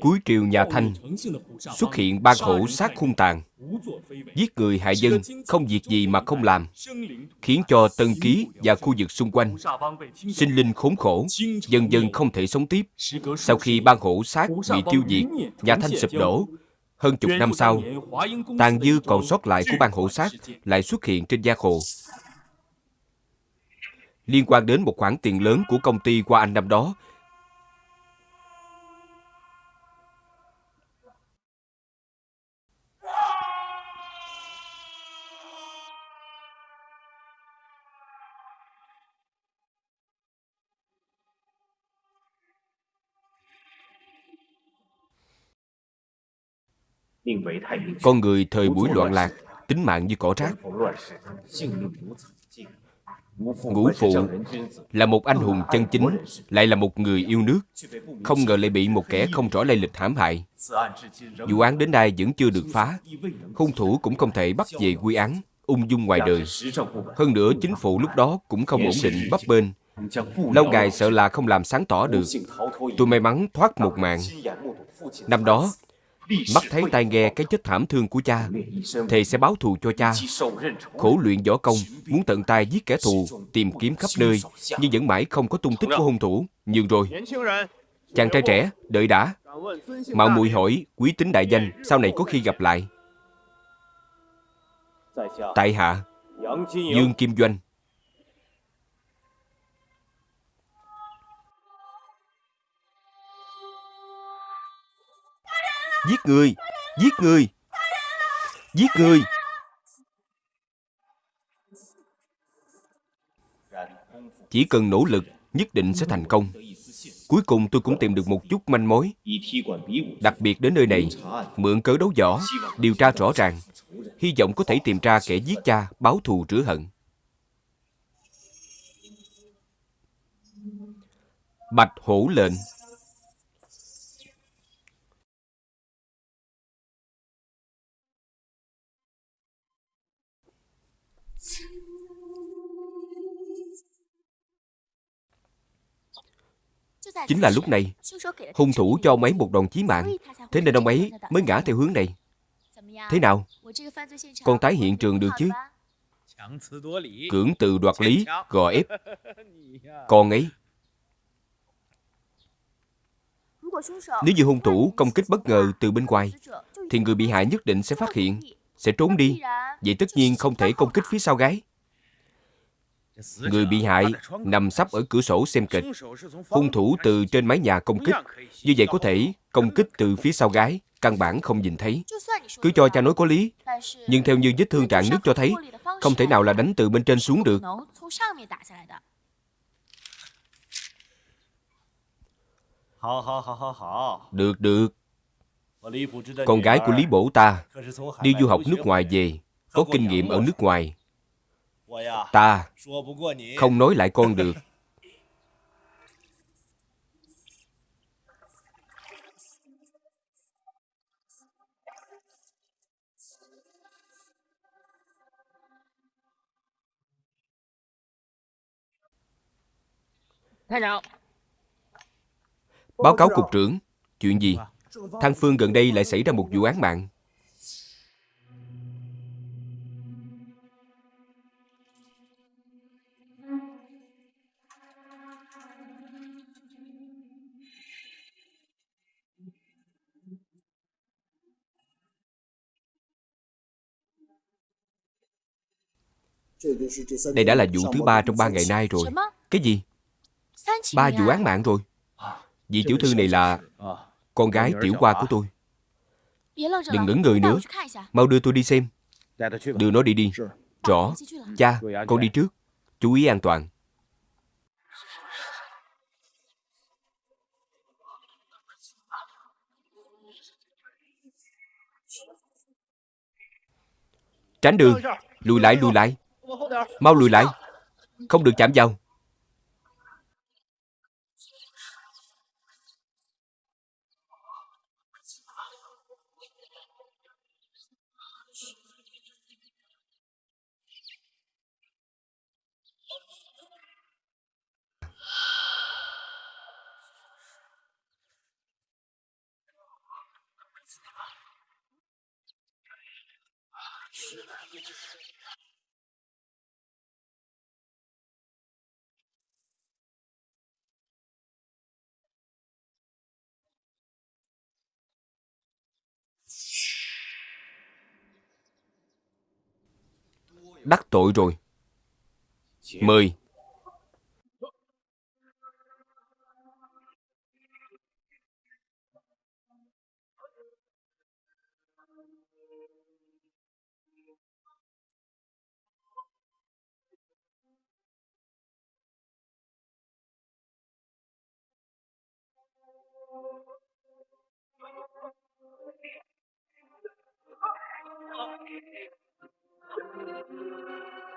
Cuối triều nhà Thanh xuất hiện ban hổ sát hung tàn, giết người hại dân, không việc gì mà không làm, khiến cho Tân Ký và khu vực xung quanh sinh linh khốn khổ, dần dần không thể sống tiếp. Sau khi ban hổ sát bị tiêu diệt, nhà Thanh sụp đổ, hơn chục năm sau, tàn dư còn sót lại của ban hổ sát lại xuất hiện trên giang hồ. Liên quan đến một khoản tiền lớn của công ty qua anh năm đó Con người thời buổi loạn lạc, tính mạng như cỏ rác. Ngũ Phụ là một anh hùng chân chính, lại là một người yêu nước. Không ngờ lại bị một kẻ không rõ lây lịch hãm hại. Vụ án đến nay vẫn chưa được phá. Hung thủ cũng không thể bắt về quy án, ung dung ngoài đời. Hơn nữa, chính phủ lúc đó cũng không ổn định bấp bênh. Lâu ngày sợ là không làm sáng tỏ được. Tôi may mắn thoát một mạng. Năm đó, Mắt thấy tai nghe cái chết thảm thương của cha Thầy sẽ báo thù cho cha. Khổ luyện võ công Muốn tận tay giết kẻ thù Tìm kiếm khắp nơi Nhưng vẫn mãi không có tung tích của hung thủ. Nhưng rồi Chàng trai trẻ, đợi đã. Mạo muội hỏi quý tính đại danh Sau này có khi gặp lại. Tại hạ Dương Kim Doanh. Giết người! Giết người! Giết người! Chỉ cần nỗ lực, nhất định sẽ thành công. Cuối cùng tôi cũng tìm được một chút manh mối. Đặc biệt đến nơi này, mượn cớ đấu võ, điều tra rõ ràng, hy vọng có thể tìm ra kẻ giết cha, báo thù rửa hận. Bạch hổ lệnh Chính là lúc này, hung thủ cho ông ấy một đòn chí mạng, thế nên ông ấy mới ngã theo hướng này. Thế nào? Con tái hiện trường được chứ? Cưỡng từ đoạt lý, gò ép. Con ấy. Nếu như hung thủ công kích bất ngờ từ bên ngoài, thì người bị hại nhất định sẽ phát hiện, sẽ trốn đi. Vậy tất nhiên không thể công kích phía sau gái. Người bị hại nằm sắp ở cửa sổ xem kịch. Hung thủ từ trên mái nhà công kích. Như vậy có thể công kích từ phía sau gái, căn bản không nhìn thấy. Cứ cho cha nói có lý. Nhưng theo như vết thương trạng nước cho thấy, không thể nào là đánh từ bên trên xuống được. Được, được. Con gái của Lý Bổ ta đi du học nước ngoài về, có kinh nghiệm ở nước ngoài, Ta không nói lại con được. Báo cáo cục trưởng, chuyện gì? Thăng Phương gần đây lại xảy ra một vụ án mạng. Đây đã là vụ thứ ba trong ba ngày nay rồi. Cái gì? Ba vụ án mạng rồi. Vị tiểu thư này là con gái tiểu hoa của tôi. Đừng ngẩn người nữa. Mau đưa tôi đi xem. Đưa nó đi đi. Rõ. Cha, con đi trước. Chú ý an toàn. Tránh đường. Lùi lại, lùi lại. Mau lùi lại. Không được chạm vào. Đắc tội rồi. フフフ。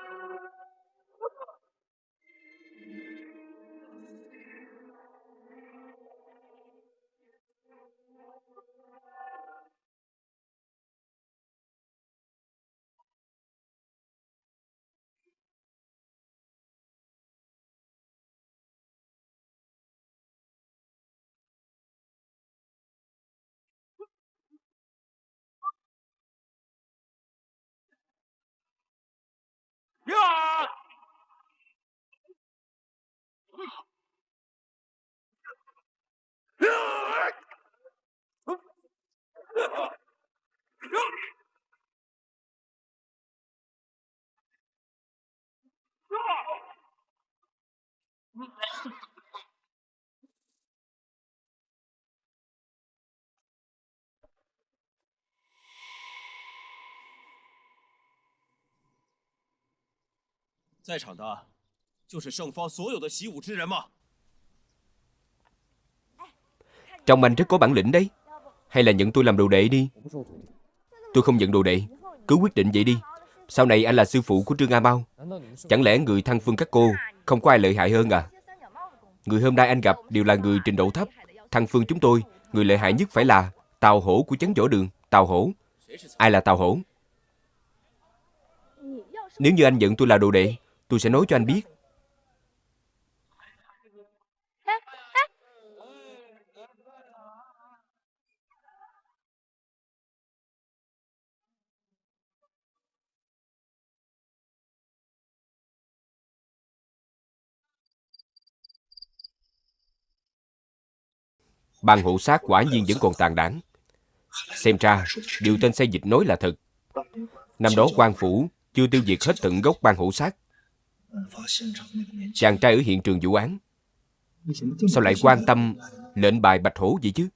Mời. Trong anh rất có bản lĩnh đấy. Hay là nhận tôi làm đồ đệ đi. Tôi không nhận đồ đệ. Cứ quyết định vậy đi. Sau này anh là sư phụ của Trương A Mau. Chẳng lẽ người thăng phương các cô không có ai lợi hại hơn à? Người hôm nay anh gặp đều là người trình độ thấp. Thăng phương chúng tôi, người lợi hại nhất phải là Tào Hổ của chấn võ đường. Tào Hổ. Ai là Tào Hổ? Nếu như anh giận tôi là đồ đệ, tôi sẽ nói cho anh biết. Ban hộ sát quả nhiên vẫn còn tàn đảng. Xem ra, điều tên xây dịch nói là thật. Năm đó quan phủ chưa tiêu diệt hết tận gốc ban hộ sát. Chàng trai ở hiện trường vụ án Sao lại quan tâm lệnh bài bạch hổ vậy chứ?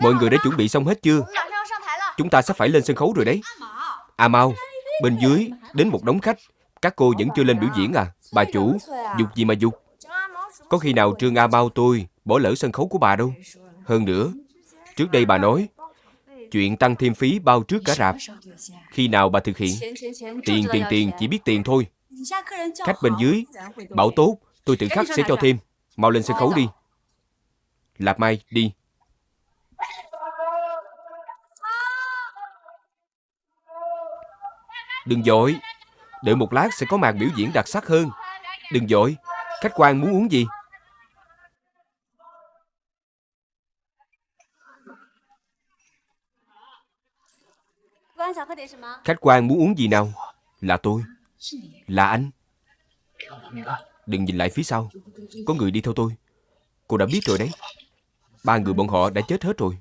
Mọi người đã chuẩn bị xong hết chưa? Chúng ta sắp phải lên sân khấu rồi đấy. À mau, bên dưới đến một đống khách. Các cô vẫn chưa lên biểu diễn à? Bà chủ, dục gì mà dục? Có khi nào Trương A Bao tôi bỏ lỡ sân khấu của bà đâu. Hơn nữa, trước đây bà nói chuyện tăng thêm phí bao trước cả rạp. Khi nào bà thực hiện? Tiền, tiền, tiền, chỉ biết tiền thôi. Khách bên dưới, bảo tốt, tôi tự khắc sẽ cho thêm. Mau lên sân khấu đi. Lạp Mai, đi. Đừng dội, đợi một lát sẽ có màn biểu diễn đặc sắc hơn. Đừng dội, khách quan muốn uống gì? Khách quan muốn uống gì nào? Là tôi. Là anh. Đừng nhìn lại phía sau. Có người đi theo tôi. Cô đã biết rồi đấy. Ba người bọn họ đã chết hết rồi.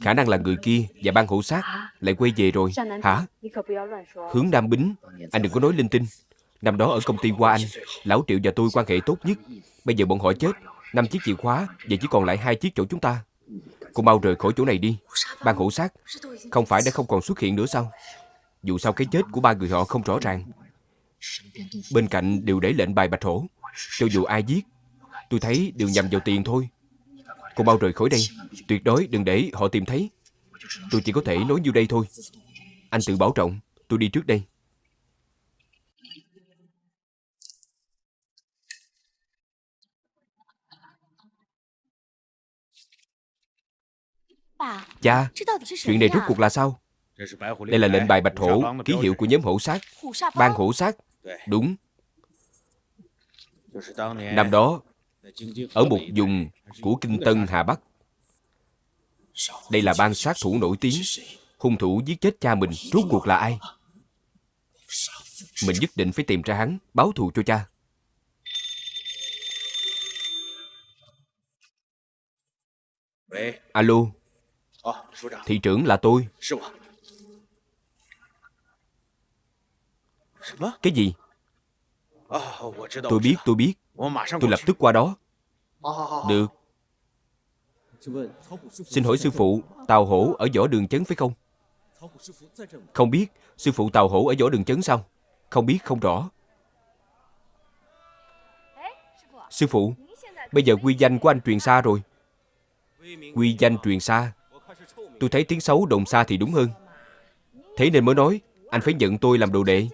Khả năng là người kia và ban hộ sát lại quay về rồi. Hả? Hướng Nam Bính, anh đừng có nói linh tinh. Năm đó ở công ty qua Anh, Lão Triệu và tôi quan hệ tốt nhất. Bây giờ bọn họ chết, năm chiếc chìa khóa, giờ chỉ còn lại hai chiếc chỗ chúng ta. Cô mau rời khỏi chỗ này đi. Ban hộ sát, không phải đã không còn xuất hiện nữa sao? Dù sao cái chết của ba người họ không rõ ràng. Bên cạnh đều để lệnh bài bạch hổ. Cho dù ai giết Tôi thấy đều nhầm vào tiền thôi Cô mau rời khỏi đây Tuyệt đối đừng để họ tìm thấy Tôi chỉ có thể nói như đây thôi Anh tự bảo trọng Tôi đi trước đây Cha, chuyện này rốt cuộc là sao? Đây là lệnh bài bạch hổ, ký hiệu của nhóm hổ sát. Ban hổ sát. Đúng. Năm đó, ở một vùng của Kinh Tân Hà Bắc, đây là ban sát thủ nổi tiếng. Hung thủ giết chết cha mình, rốt cuộc là ai? Mình nhất định phải tìm ra hắn, báo thù cho cha. Alo, thị trưởng là tôi. Cái gì? Tôi biết, tôi biết. Tôi lập tức qua đó. Được. Xin hỏi sư phụ, Tào Hổ ở võ đường chấn phải không? Không biết, sư phụ Tào Hổ ở võ đường chấn sao? Không biết, không rõ. Sư phụ, bây giờ quy danh của anh truyền xa rồi. Quy danh truyền xa. Tôi thấy tiếng xấu đồn xa thì đúng hơn. Thế nên mới nói, anh phải nhận tôi làm đồ đệ.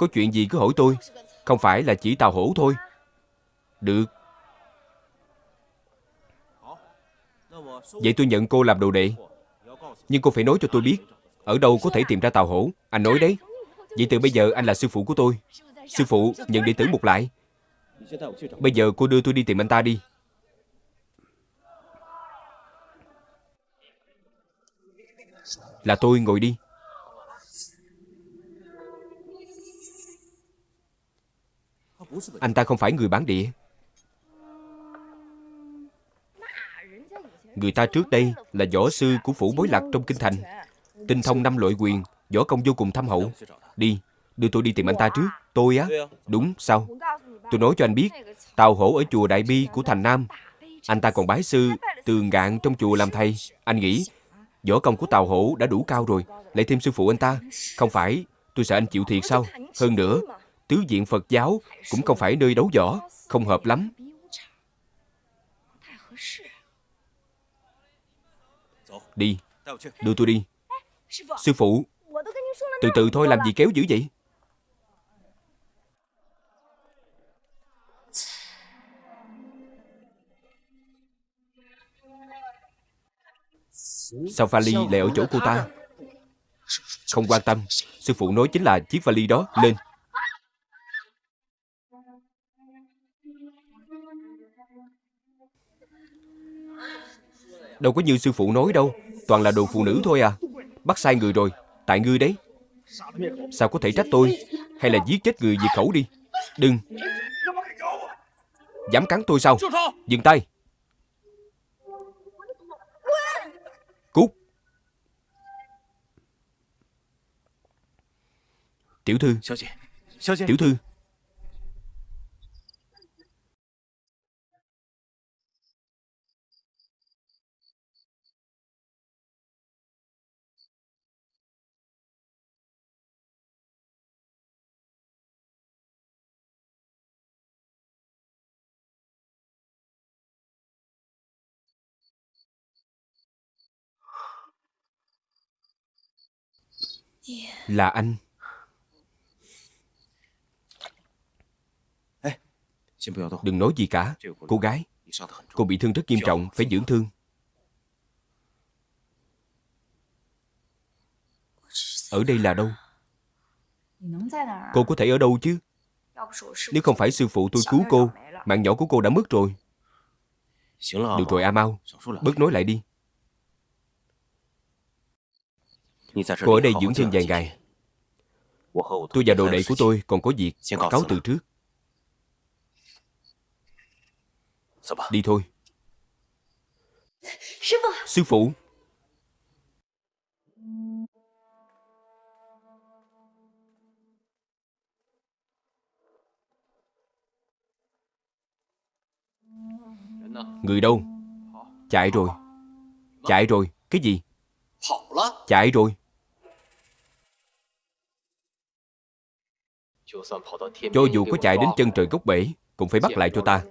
Có chuyện gì cứ hỏi tôi. Không phải là chỉ Tào Hổ thôi. Được. Vậy tôi nhận cô làm đồ đệ. Nhưng cô phải nói cho tôi biết, ở đâu có thể tìm ra Tào Hổ. Anh nói đấy. Vậy từ bây giờ anh là sư phụ của tôi. Sư phụ, nhận đệ tử một lại. Bây giờ cô đưa tôi đi tìm anh ta đi. Là tôi ngồi đi. Anh ta không phải người bản địa. Người ta trước đây là võ sư của phủ bối lạc trong kinh thành. Tinh thông năm loại quyền, võ công vô cùng thâm hậu. Đi, đưa tôi đi tìm anh ta trước. Tôi á? Đúng, sao? Tôi nói cho anh biết, Tào Hổ ở chùa Đại Bi của thành Nam. Anh ta còn bái sư tường ngạn trong chùa làm thầy. Anh nghĩ, võ công của Tào Hổ đã đủ cao rồi. Lại thêm sư phụ anh ta. Không phải, tôi sợ anh chịu thiệt sao? Hơn nữa, tứ diện Phật giáo cũng không phải nơi đấu võ. Không hợp lắm. Đi, đưa tôi đi. Sư phụ, từ từ thôi làm gì kéo dữ vậy? Sao vali lại ở chỗ cô ta? Không quan tâm, sư phụ nói chính là chiếc vali đó, lên. Đâu có như sư phụ nói đâu Toàn là đồ phụ nữ thôi à. Bắt sai người rồi Tại ngươi đấy. Sao có thể trách tôi? Hay là giết chết người diệt khẩu đi. Đừng. Dám cắn tôi sao? Dừng tay. Cút. Tiểu thư. Tiểu thư Là anh. Đừng nói gì cả. Cô gái Cô bị thương rất nghiêm trọng Phải dưỡng thương. Ở đây là đâu? Cô có thể ở đâu chứ? Nếu không phải sư phụ tôi cứu cô Mạng nhỏ của cô đã mất rồi. Được rồi A Mau Bớt nói lại đi Cô ở đây dưỡng thương vài ngày. Tôi và đồ đệ của tôi còn có việc Cáo từ trước. Đi thôi. Sư phụ. Người đâu? Chạy rồi. Chạy rồi. Cái gì? Chạy rồi Cho dù có chạy đến chân trời gốc bể Cũng phải bắt lại cho ta.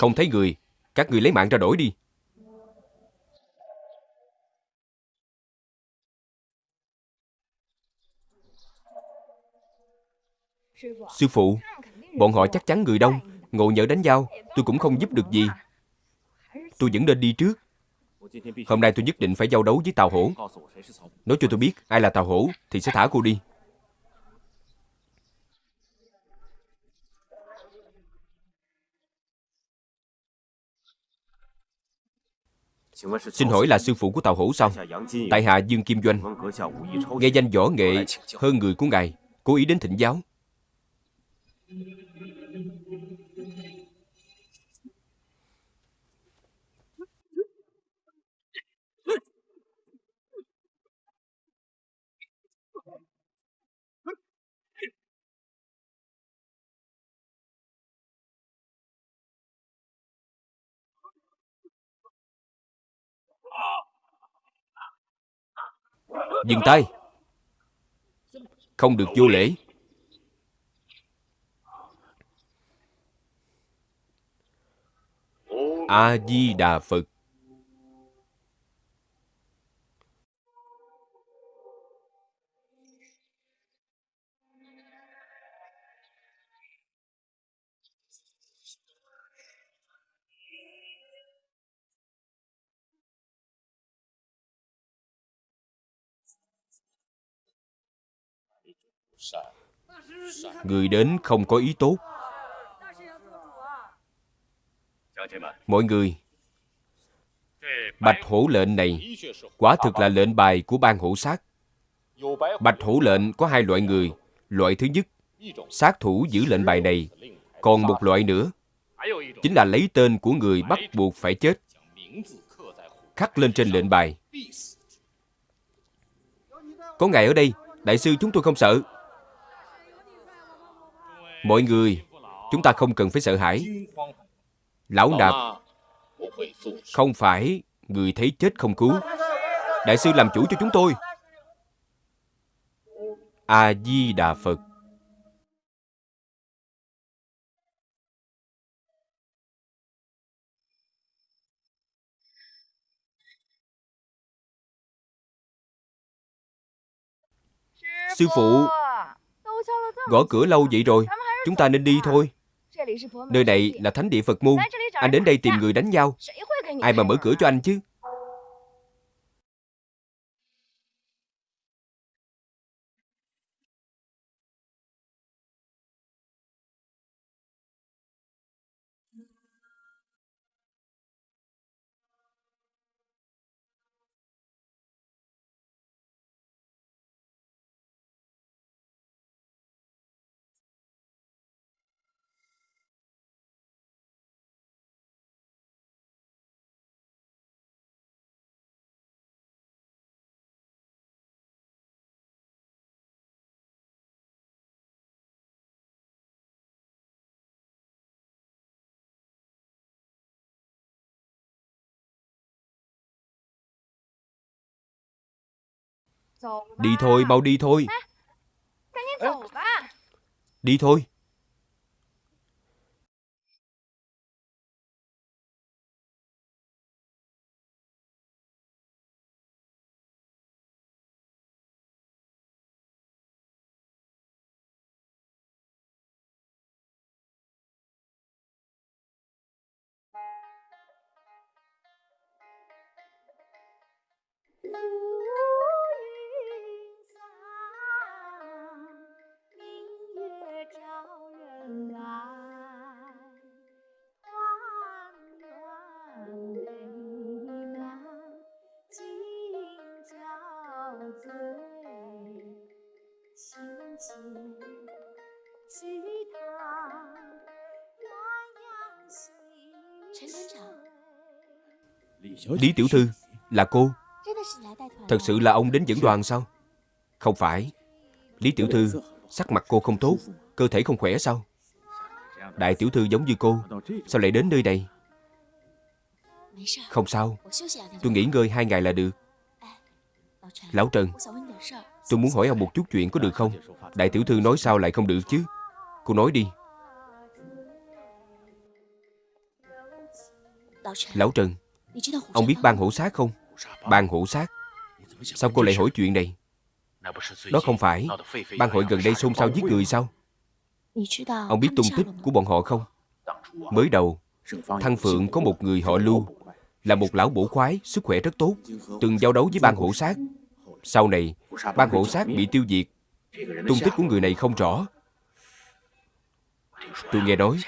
Không thấy người Các người lấy mạng ra đổi đi. Sư phụ Bọn họ chắc chắn người đông Ngộ nhỡ đánh nhau Tôi cũng không giúp được gì. Tôi vẫn nên đi trước Hôm nay tôi nhất định phải giao đấu với Tào Hổ. Nói cho tôi biết ai là Tào Hổ Thì sẽ thả cô đi. Xin hỏi là sư phụ của Tào Hổ sao? Tại hạ Dương Kim Doanh. Nghe danh võ nghệ hơn người của ngài, Cố ý đến thỉnh giáo. Dừng tay. Không được vô lễ. A-di-đà Phật. Người đến không có ý tốt. Mọi người, Bạch hổ lệnh này Quả thực là lệnh bài của ban hổ sát Bạch hổ lệnh có hai loại người. Loại thứ nhất, Sát thủ giữ lệnh bài này. Còn một loại nữa, Chính là lấy tên của người bắt buộc phải chết. Khắc lên trên lệnh bài. Có ngài ở đây, Đại sư chúng tôi không sợ. Mọi người, Chúng ta không cần phải sợ hãi. Lão nạp Không phải Người thấy chết không cứu. Đại sư làm chủ cho chúng tôi. A-di-đà Phật. Sư phụ Gõ cửa lâu vậy rồi Chúng ta nên đi thôi. Nơi này là thánh địa Phật môn Anh đến đây tìm người đánh nhau. Ai mà mở cửa cho anh chứ Đi thôi, mau đi thôi. Đi thôi Lý Tiểu Thư Là cô. Thật sự là ông đến dẫn đoàn sao? Không phải. Lý Tiểu Thư Sắc mặt cô không tốt Cơ thể không khỏe sao? Đại Tiểu Thư giống như cô Sao lại đến nơi này? Không sao. Tôi nghỉ ngơi hai ngày là được. Lão Trần Tôi muốn hỏi ông một chút chuyện có được không? Đại Tiểu Thư nói sao lại không được chứ? Cô nói đi. Lão Trần Ông biết ban hữu sát không? Ban hữu sát. Sao cô lại hỏi chuyện này? Đó không phải. Ban hội gần đây xôn xao giết người sao? Ông biết tung tích của bọn họ không? Mới đầu, Thăng Phượng có một người họ Lưu, Là một lão bổ khoái, Sức khỏe rất tốt, Từng giao đấu với ban hộ sát. Sau này Ban hộ sát bị tiêu diệt. Tung tích của người này không rõ. Tôi nghe nói,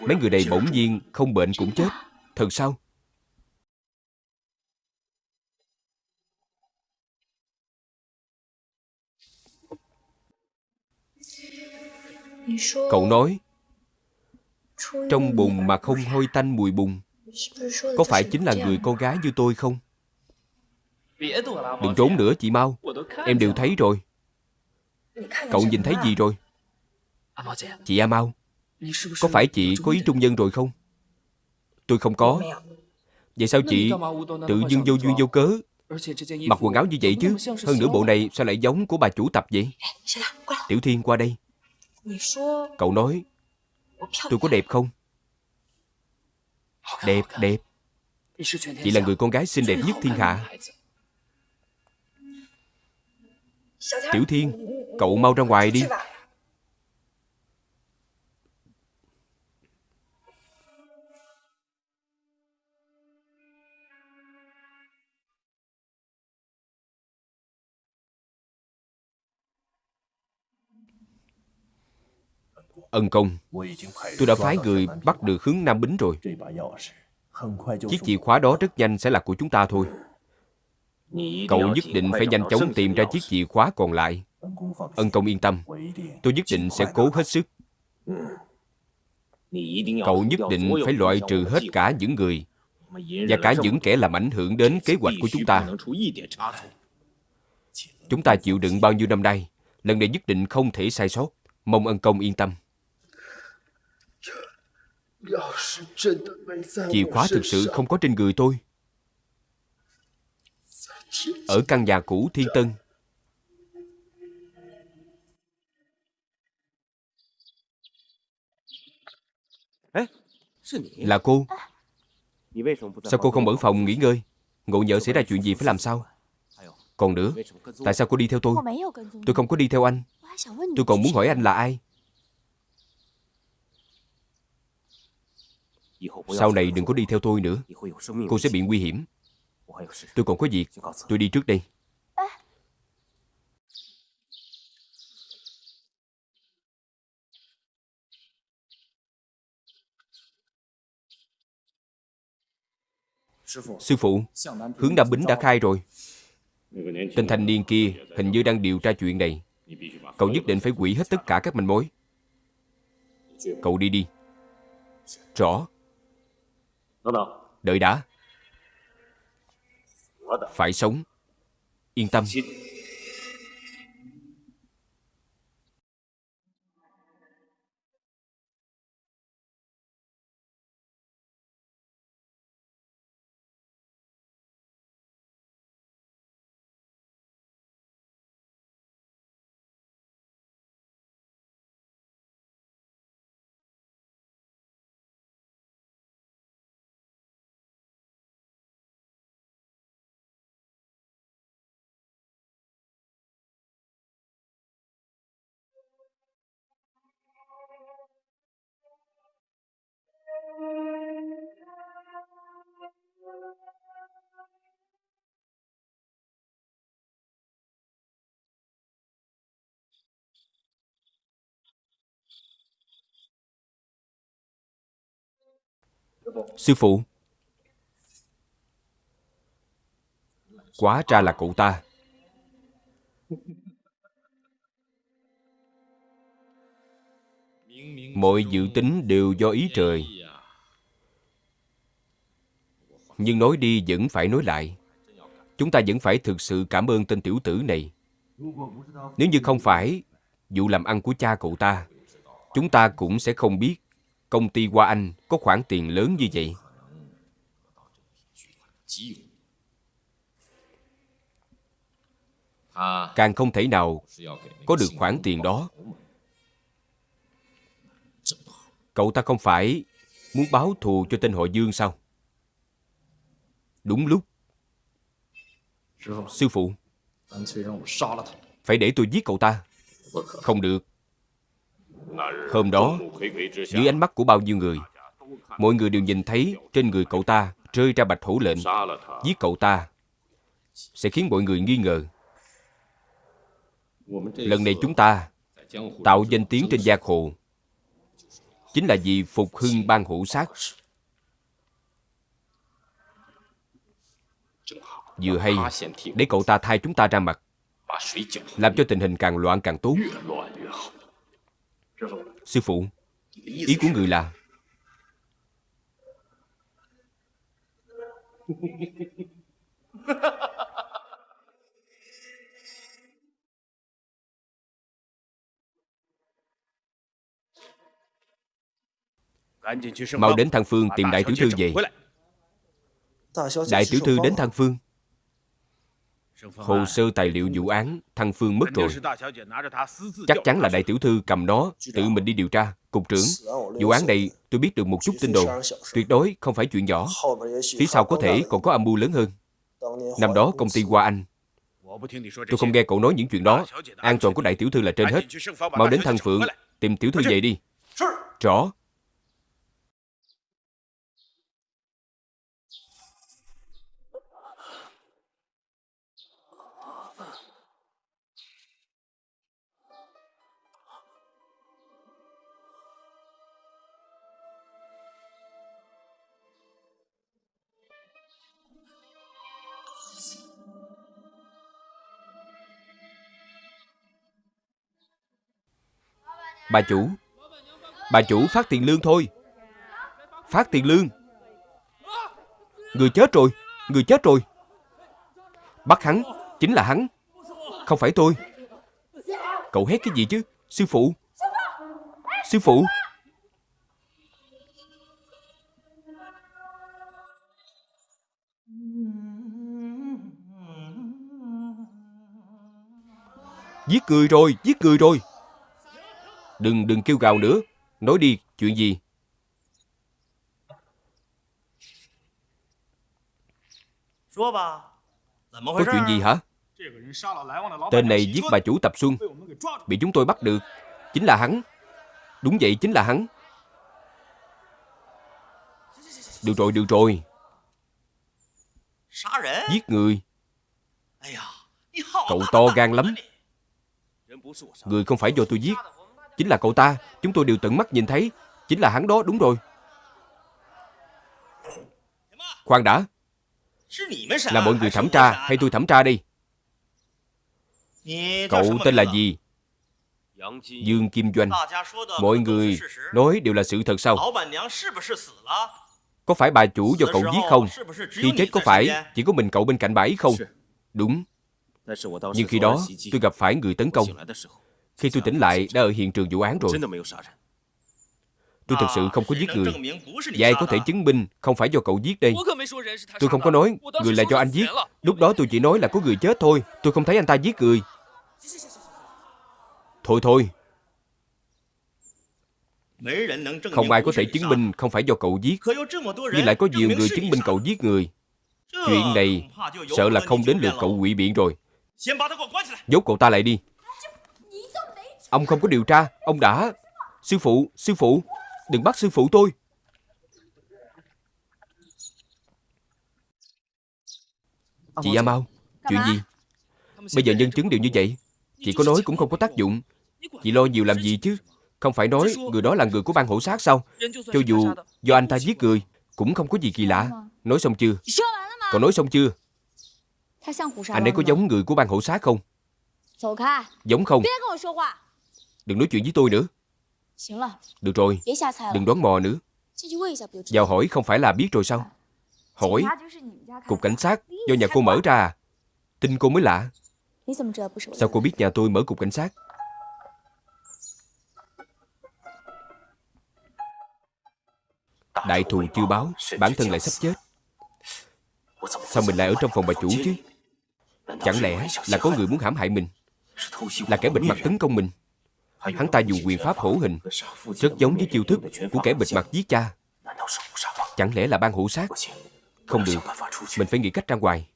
Mấy người này bỗng nhiên không bệnh cũng chết. Thật sao? Cậu nói Trong bùn mà không hôi tanh mùi bùn Có phải chính là người con gái như tôi không? Đừng trốn nữa chị mau. Em đều thấy rồi. Cậu nhìn thấy gì rồi? Chị A Mau Có phải chị có ý trung nhân rồi không? Tôi không có. Vậy sao chị tự dưng vô duyên vô cớ? Mặc quần áo như vậy chứ. Hơn nữa bộ này sao lại giống của bà chủ tập vậy? Tiểu Thiên qua đây Cậu nói Tôi có đẹp không? Đẹp, đẹp. Chị là người con gái xinh đẹp nhất thiên hạ. Tiểu Thiên Cậu mau ra ngoài đi. Ân công. Tôi đã phái người bắt được hướng Nam Bính rồi. Chiếc chìa khóa đó rất nhanh sẽ là của chúng ta thôi. Cậu nhất định phải nhanh chóng tìm ra chiếc chìa khóa còn lại. Ân công yên tâm. Tôi nhất định sẽ cố hết sức. Cậu nhất định phải loại trừ hết cả những người Và cả những kẻ làm ảnh hưởng đến kế hoạch của chúng ta. Chúng ta chịu đựng bao nhiêu năm nay Lần này nhất định không thể sai sót. Mong ân công yên tâm Chìa khóa thực sự không có trên người tôi. Ở căn nhà cũ Thiên Tân. Là cô. Sao cô không ở phòng nghỉ ngơi? Ngộ nhỡ xảy ra chuyện gì phải làm sao? Còn nữa Tại sao cô đi theo tôi? Tôi không có đi theo anh. Tôi còn muốn hỏi anh là ai Sau này đừng có đi theo tôi nữa. Cô sẽ bị nguy hiểm. Tôi còn có việc. Tôi đi trước đây. Sư phụ Hướng Nam Bính đã khai rồi. Tên thanh niên kia hình như đang điều tra chuyện này. Cậu nhất định phải quỷ hết tất cả các manh mối. Cậu đi đi. Rõ Đợi đã. Phải sống. Yên tâm Sư phụ Quá ra là cụ ta. Mọi dự tính đều do ý trời. Nhưng nói đi vẫn phải nói lại Chúng ta vẫn phải thực sự cảm ơn tên tiểu tử này Nếu như không phải vụ làm ăn của cha cậu ta, Chúng ta cũng sẽ không biết công ty Hoa Anh có khoản tiền lớn như vậy. Càng không thể nào có được khoản tiền đó Cậu ta không phải muốn báo thù cho tên họ Dương sao? Đúng lúc. Sư phụ, phải để tôi giết cậu ta. Không được. Hôm đó, dưới ánh mắt của bao nhiêu người, mọi người đều nhìn thấy trên người cậu ta rơi ra bạch hổ lệnh. Giết cậu ta sẽ khiến mọi người nghi ngờ. Lần này chúng ta tạo danh tiếng trên giang hồ chính là vì phục hưng ban hữu sát vừa hay để cậu ta thay chúng ta ra mặt. Làm cho tình hình càng loạn càng tốt. Sư phụ ý của người là? Mau đến Thăng Phương tìm Đại Tiểu Thư về. Đại Tiểu Thư đến Thăng Phương Hồ sơ tài liệu vụ án Thăng Phương mất rồi. Chắc chắn là Đại Tiểu Thư cầm nó Tự mình đi điều tra. Cục trưởng Vụ án này tôi biết được một chút tin đồn. Tuyệt đối không phải chuyện nhỏ. Phía sau có thể còn có âm mưu lớn hơn. Năm đó công ty Hoa Anh. Tôi không nghe cậu nói những chuyện đó. An toàn của Đại Tiểu Thư là trên hết. Mau đến Thăng Phượng Tìm Tiểu Thư về đi. Rõ Bà chủ. Bà chủ phát tiền lương thôi. Phát tiền lương. Người chết rồi, Người chết rồi. Bắt hắn Chính là hắn, Không phải tôi. Cậu hét cái gì chứ, Sư phụ? Sư phụ. Giết người rồi, Giết người rồi. Đừng, đừng kêu gào nữa. Nói đi, chuyện gì? Có chuyện gì hả? Tên này giết bà chủ Tập Xuân. Bị chúng tôi bắt được. Chính là hắn. Đúng vậy, chính là hắn. Được rồi, được rồi. Giết người. Cậu to gan lắm. Người không phải do tôi giết Chính là cậu ta, Chúng tôi đều tận mắt nhìn thấy. Chính là hắn đó, đúng rồi. Khoan đã. Là mọi người thẩm tra, hay tôi thẩm tra đi Cậu tên là gì? Dương Kim Doanh. Mọi người nói đều là sự thật sao? Có phải bà chủ do cậu giết không? Khi chết có phải Chỉ có mình cậu bên cạnh bà ấy không? Đúng. Nhưng khi đó, tôi gặp phải người tấn công khi tôi tỉnh lại, đã ở hiện trường vụ án rồi. Tôi thật sự không có giết người. Và ai có thể chứng minh không phải do cậu giết đây. Tôi không có nói người là do anh giết. Lúc đó tôi chỉ nói là có người chết thôi. Tôi không thấy anh ta giết người. Thôi thôi. Không ai có thể chứng minh không phải do cậu giết. Nhưng lại có nhiều người chứng minh cậu giết người. Chuyện này sợ là không đến lượt cậu quỵ biện rồi. Nhốt cậu ta lại đi. Ông không có điều tra Ông đã. Sư phụ, sư phụ Đừng bắt sư phụ tôi. Chị A Mau Chuyện gì? Bây giờ nhân chứng đều như vậy Chị có nói cũng không có tác dụng. Chị lo nhiều làm gì chứ Không phải nói người đó là người của ban hổ sát sao? Cho dù do anh ta giết người Cũng không có gì kỳ lạ. Nói xong chưa? Còn nói xong chưa? Anh ấy có giống người của ban hổ sát không? Giống không Đừng nói chuyện với tôi nữa. Được rồi Đừng đoán mò nữa. Vào hỏi không phải là biết rồi sao? Hỏi Cục cảnh sát do nhà cô mở ra. À Tin cô mới lạ. Sao cô biết nhà tôi mở cục cảnh sát? Đại thù chưa báo Bản thân lại sắp chết. Sao mình lại ở trong phòng bà chủ chứ? Chẳng lẽ là có người muốn hãm hại mình? Là kẻ bịt mặt tấn công mình Hắn ta dùng quyền pháp hổ hình, rất giống với chiêu thức của kẻ bịt mặt giết cha. Chẳng lẽ là ban hữu sát? Không được, mình phải nghĩ cách ra ngoài.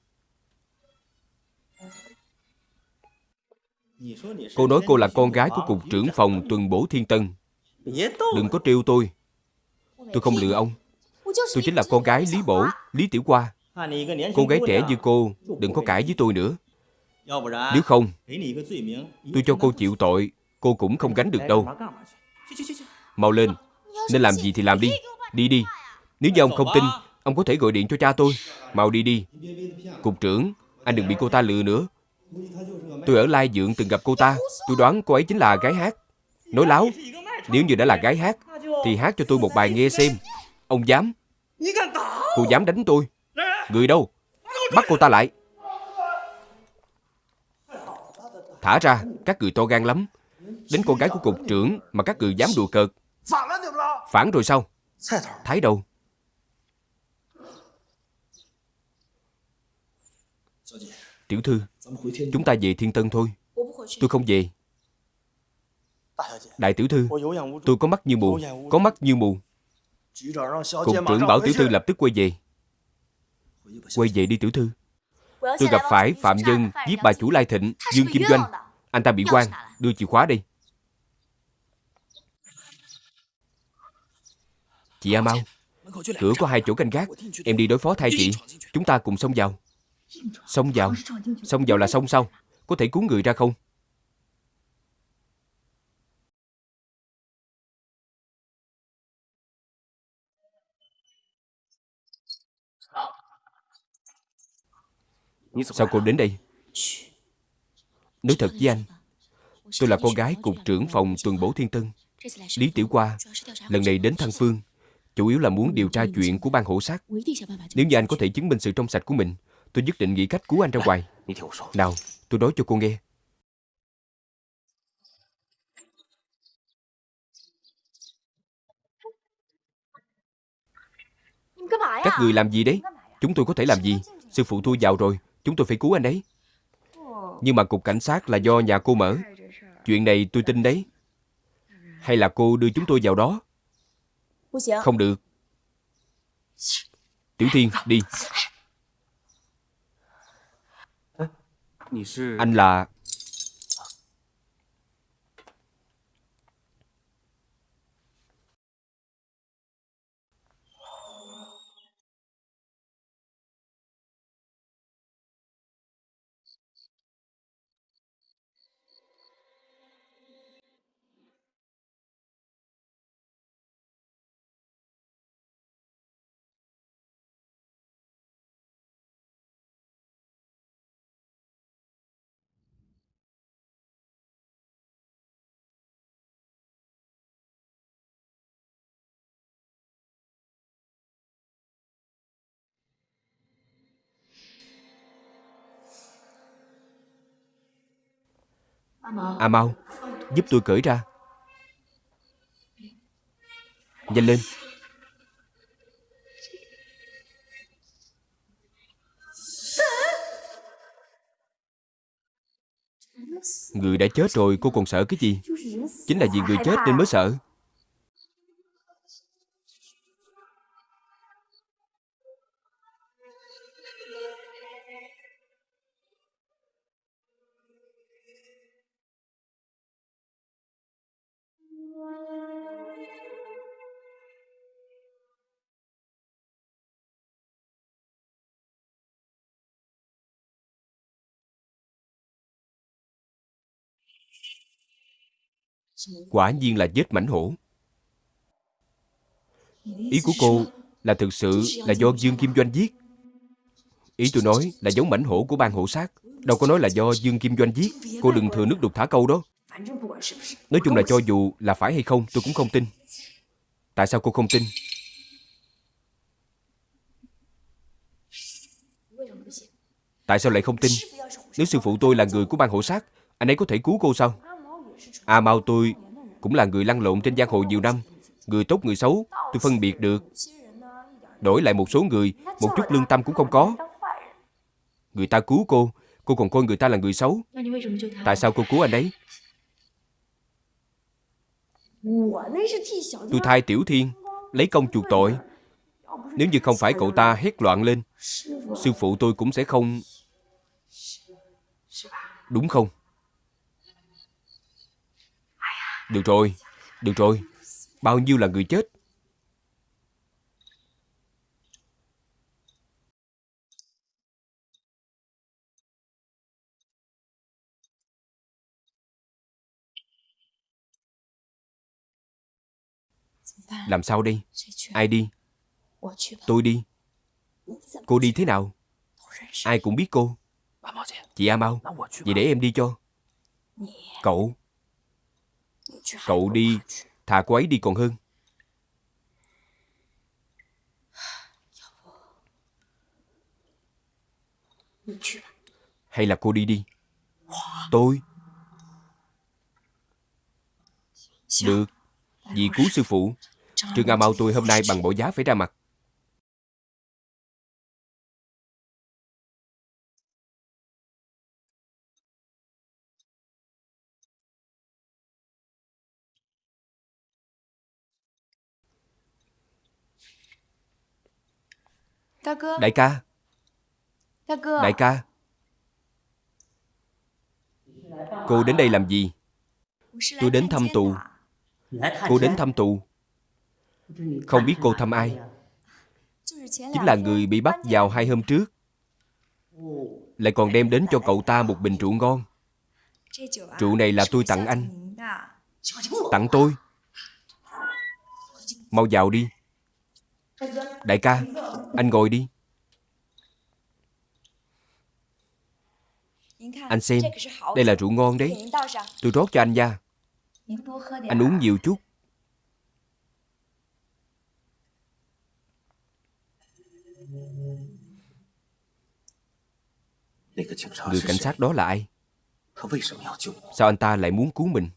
Cô nói cô là con gái của cục trưởng phòng tuần bổ thiên tân. Đừng có trêu tôi. Tôi không lừa ông. Tôi chính là con gái Lý Bổ, Lý Tiểu Qua. Cô gái trẻ như cô, đừng có cãi với tôi nữa. Nếu không, tôi cho cô chịu tội, cô cũng không gánh được đâu. Mau lên, nên làm gì thì làm đi. Đi đi. Nếu như ông không tin, ông có thể gọi điện cho cha tôi. Mau đi đi. Cục trưởng, anh đừng bị cô ta lừa nữa. Tôi ở Lai Dượng từng gặp cô ta. Tôi đoán cô ấy chính là gái hát. Nói láo. Nếu như đã là gái hát, thì hát cho tôi một bài nghe xem. Ông dám. Cô dám đánh tôi. Người đâu? Bắt cô ta lại. Thả ra, các người to gan lắm. Đến con gái của cục trưởng mà các người dám đùa cợt. Phản rồi sao? Thái đâu? Tiểu thư, chúng ta về Thiên Tân thôi. Tôi không về. Đại tiểu thư, tôi có mắt như mù, có mắt như mù. Cục trưởng bảo tiểu thư lập tức quay về. Quay về đi tiểu thư. Tôi gặp phải phạm nhân giết bà chủ Lai Thịnh, Dương Kim Doanh. Anh ta bị quan, đưa chìa khóa đây. Chị A Mau, cửa có hai chỗ canh gác. Em đi đối phó thay chị. Chúng ta cùng xông vào. Xông vào? Xông vào là xông sao? Có thể cứu người ra không? Sao cô đến đây? Nói thật với anh, tôi là con gái cục trưởng phòng tuần bổ thiên tân, Lý Tiểu Qua. Lần này đến Thăng Phương, chủ yếu là muốn điều tra chuyện của ban hộ sát. Nếu như anh có thể chứng minh sự trong sạch của mình, tôi nhất định nghĩ cách cứu anh ra ngoài. Nào, tôi nói cho cô nghe. Các người làm gì đấy? Chúng tôi có thể làm gì? Sư phụ tôi vào rồi, chúng tôi phải cứu anh đấy. Nhưng mà cục cảnh sát là do nhà cô mở. Chuyện này tôi tin đấy. Hay là cô đưa chúng tôi vào đó? Không được. Tiểu Thiên, đi. Anh là... À mau. Giúp tôi cởi ra. Nhanh lên. Người đã chết rồi, cô còn sợ cái gì? Chính là vì người chết nên mới sợ. Quả nhiên là giết mảnh hổ. Ý của cô là thực sự là do Dương Kim Doanh giết. Ý tôi nói là giống mảnh hổ của ban hổ sát Đâu có nói là do Dương Kim Doanh giết. Cô đừng thừa nước đục thả câu đó. Nói chung là cho dù là phải hay không, tôi cũng không tin. Tại sao cô không tin? Tại sao lại không tin? Nếu sư phụ tôi là người của ban hộ sát Anh ấy có thể cứu cô sao? À, A Mao tôi cũng là người lăn lộn trên giang hồ nhiều năm. Người tốt người xấu, tôi phân biệt được. Đổi lại một số người, một chút lương tâm cũng không có. Người ta cứu cô, cô còn coi người ta là người xấu. Tại sao cô cứu anh ấy? Tôi thay Tiểu Thiên Lấy công chuộc tội Nếu như không phải cậu ta hét loạn lên Sư phụ tôi cũng sẽ không Đúng không? Được rồi, được rồi Bao nhiêu là người chết Làm sao đây? Ai đi? Tôi đi. Cô đi thế nào? Ai cũng biết cô. Chị A Mau, vậy để em đi cho. Cậu. Cậu đi, thà cô ấy đi còn hơn. Hay là cô đi đi. Tôi. Được. Vì cứu sư phụ Trương A Mau tôi hôm nay bằng bộ giá phải ra mặt Đại ca. Đại ca. Cô đến đây làm gì? Tôi đến thăm tù. Cô đến thăm tù. Không biết cô thăm ai. Chính là người bị bắt vào hai hôm trước. Lại còn đem đến cho cậu ta một bình rượu ngon. Rượu này là tôi tặng anh. Tặng tôi. Mau vào đi Đại ca Anh ngồi đi Anh xem Đây là rượu ngon đấy Tôi rót cho anh nha anh uống nhiều chút. Người cảnh sát đó là ai? Sao anh ta lại muốn cứu mình?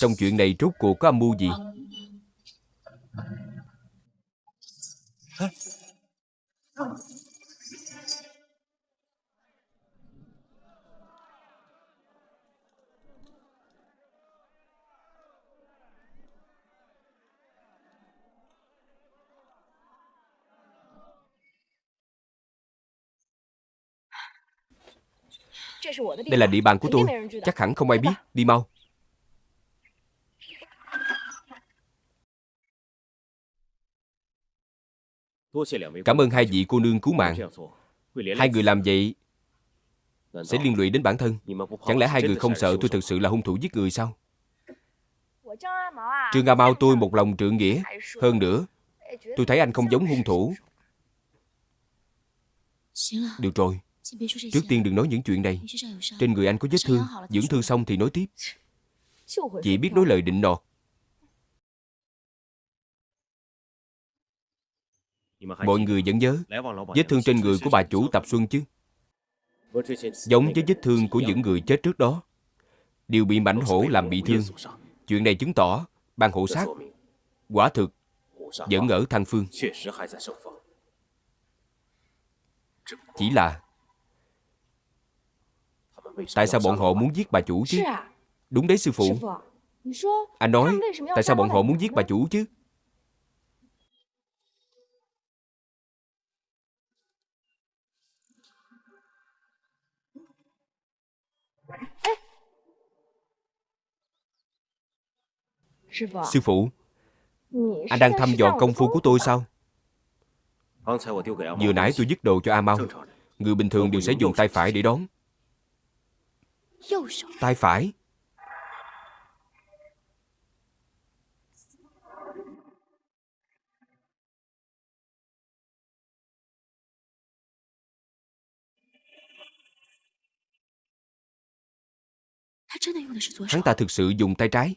Trong chuyện này rốt cuộc có âm mưu gì? Đây là địa bàn của tôi. Chắc hẳn không ai biết. Đi mau. Cảm ơn hai vị cô nương cứu mạng. Hai người làm vậy Sẽ liên lụy đến bản thân. Chẳng lẽ hai người không sợ tôi thực sự là hung thủ giết người sao? Trương A Mau tôi một lòng trượng nghĩa. Hơn nữa Tôi thấy anh không giống hung thủ. Được rồi Trước tiên đừng nói những chuyện này. Trên người anh có vết thương. Dưỡng thương xong thì nói tiếp. Chỉ biết nói lời định nọt Mọi người vẫn nhớ Vết thương trên người của bà chủ Tập Xuân chứ? Giống với vết thương của những người chết trước đó. Đều bị mảnh hổ làm bị thương. Chuyện này chứng tỏ ban hộ sát Quả thực Vẫn ở thăng phương. Chỉ là Tại sao bọn họ muốn giết bà chủ chứ? Đúng đấy sư phụ. Anh nói Tại sao bọn họ muốn giết bà chủ chứ? Sư phụ Anh đang thăm dò công phu của tôi sao? Vừa nãy tôi dứt đồ cho A Mau. Người bình thường đều sẽ dùng tay phải để đón Tay phải Hắn ta thực sự dùng tay trái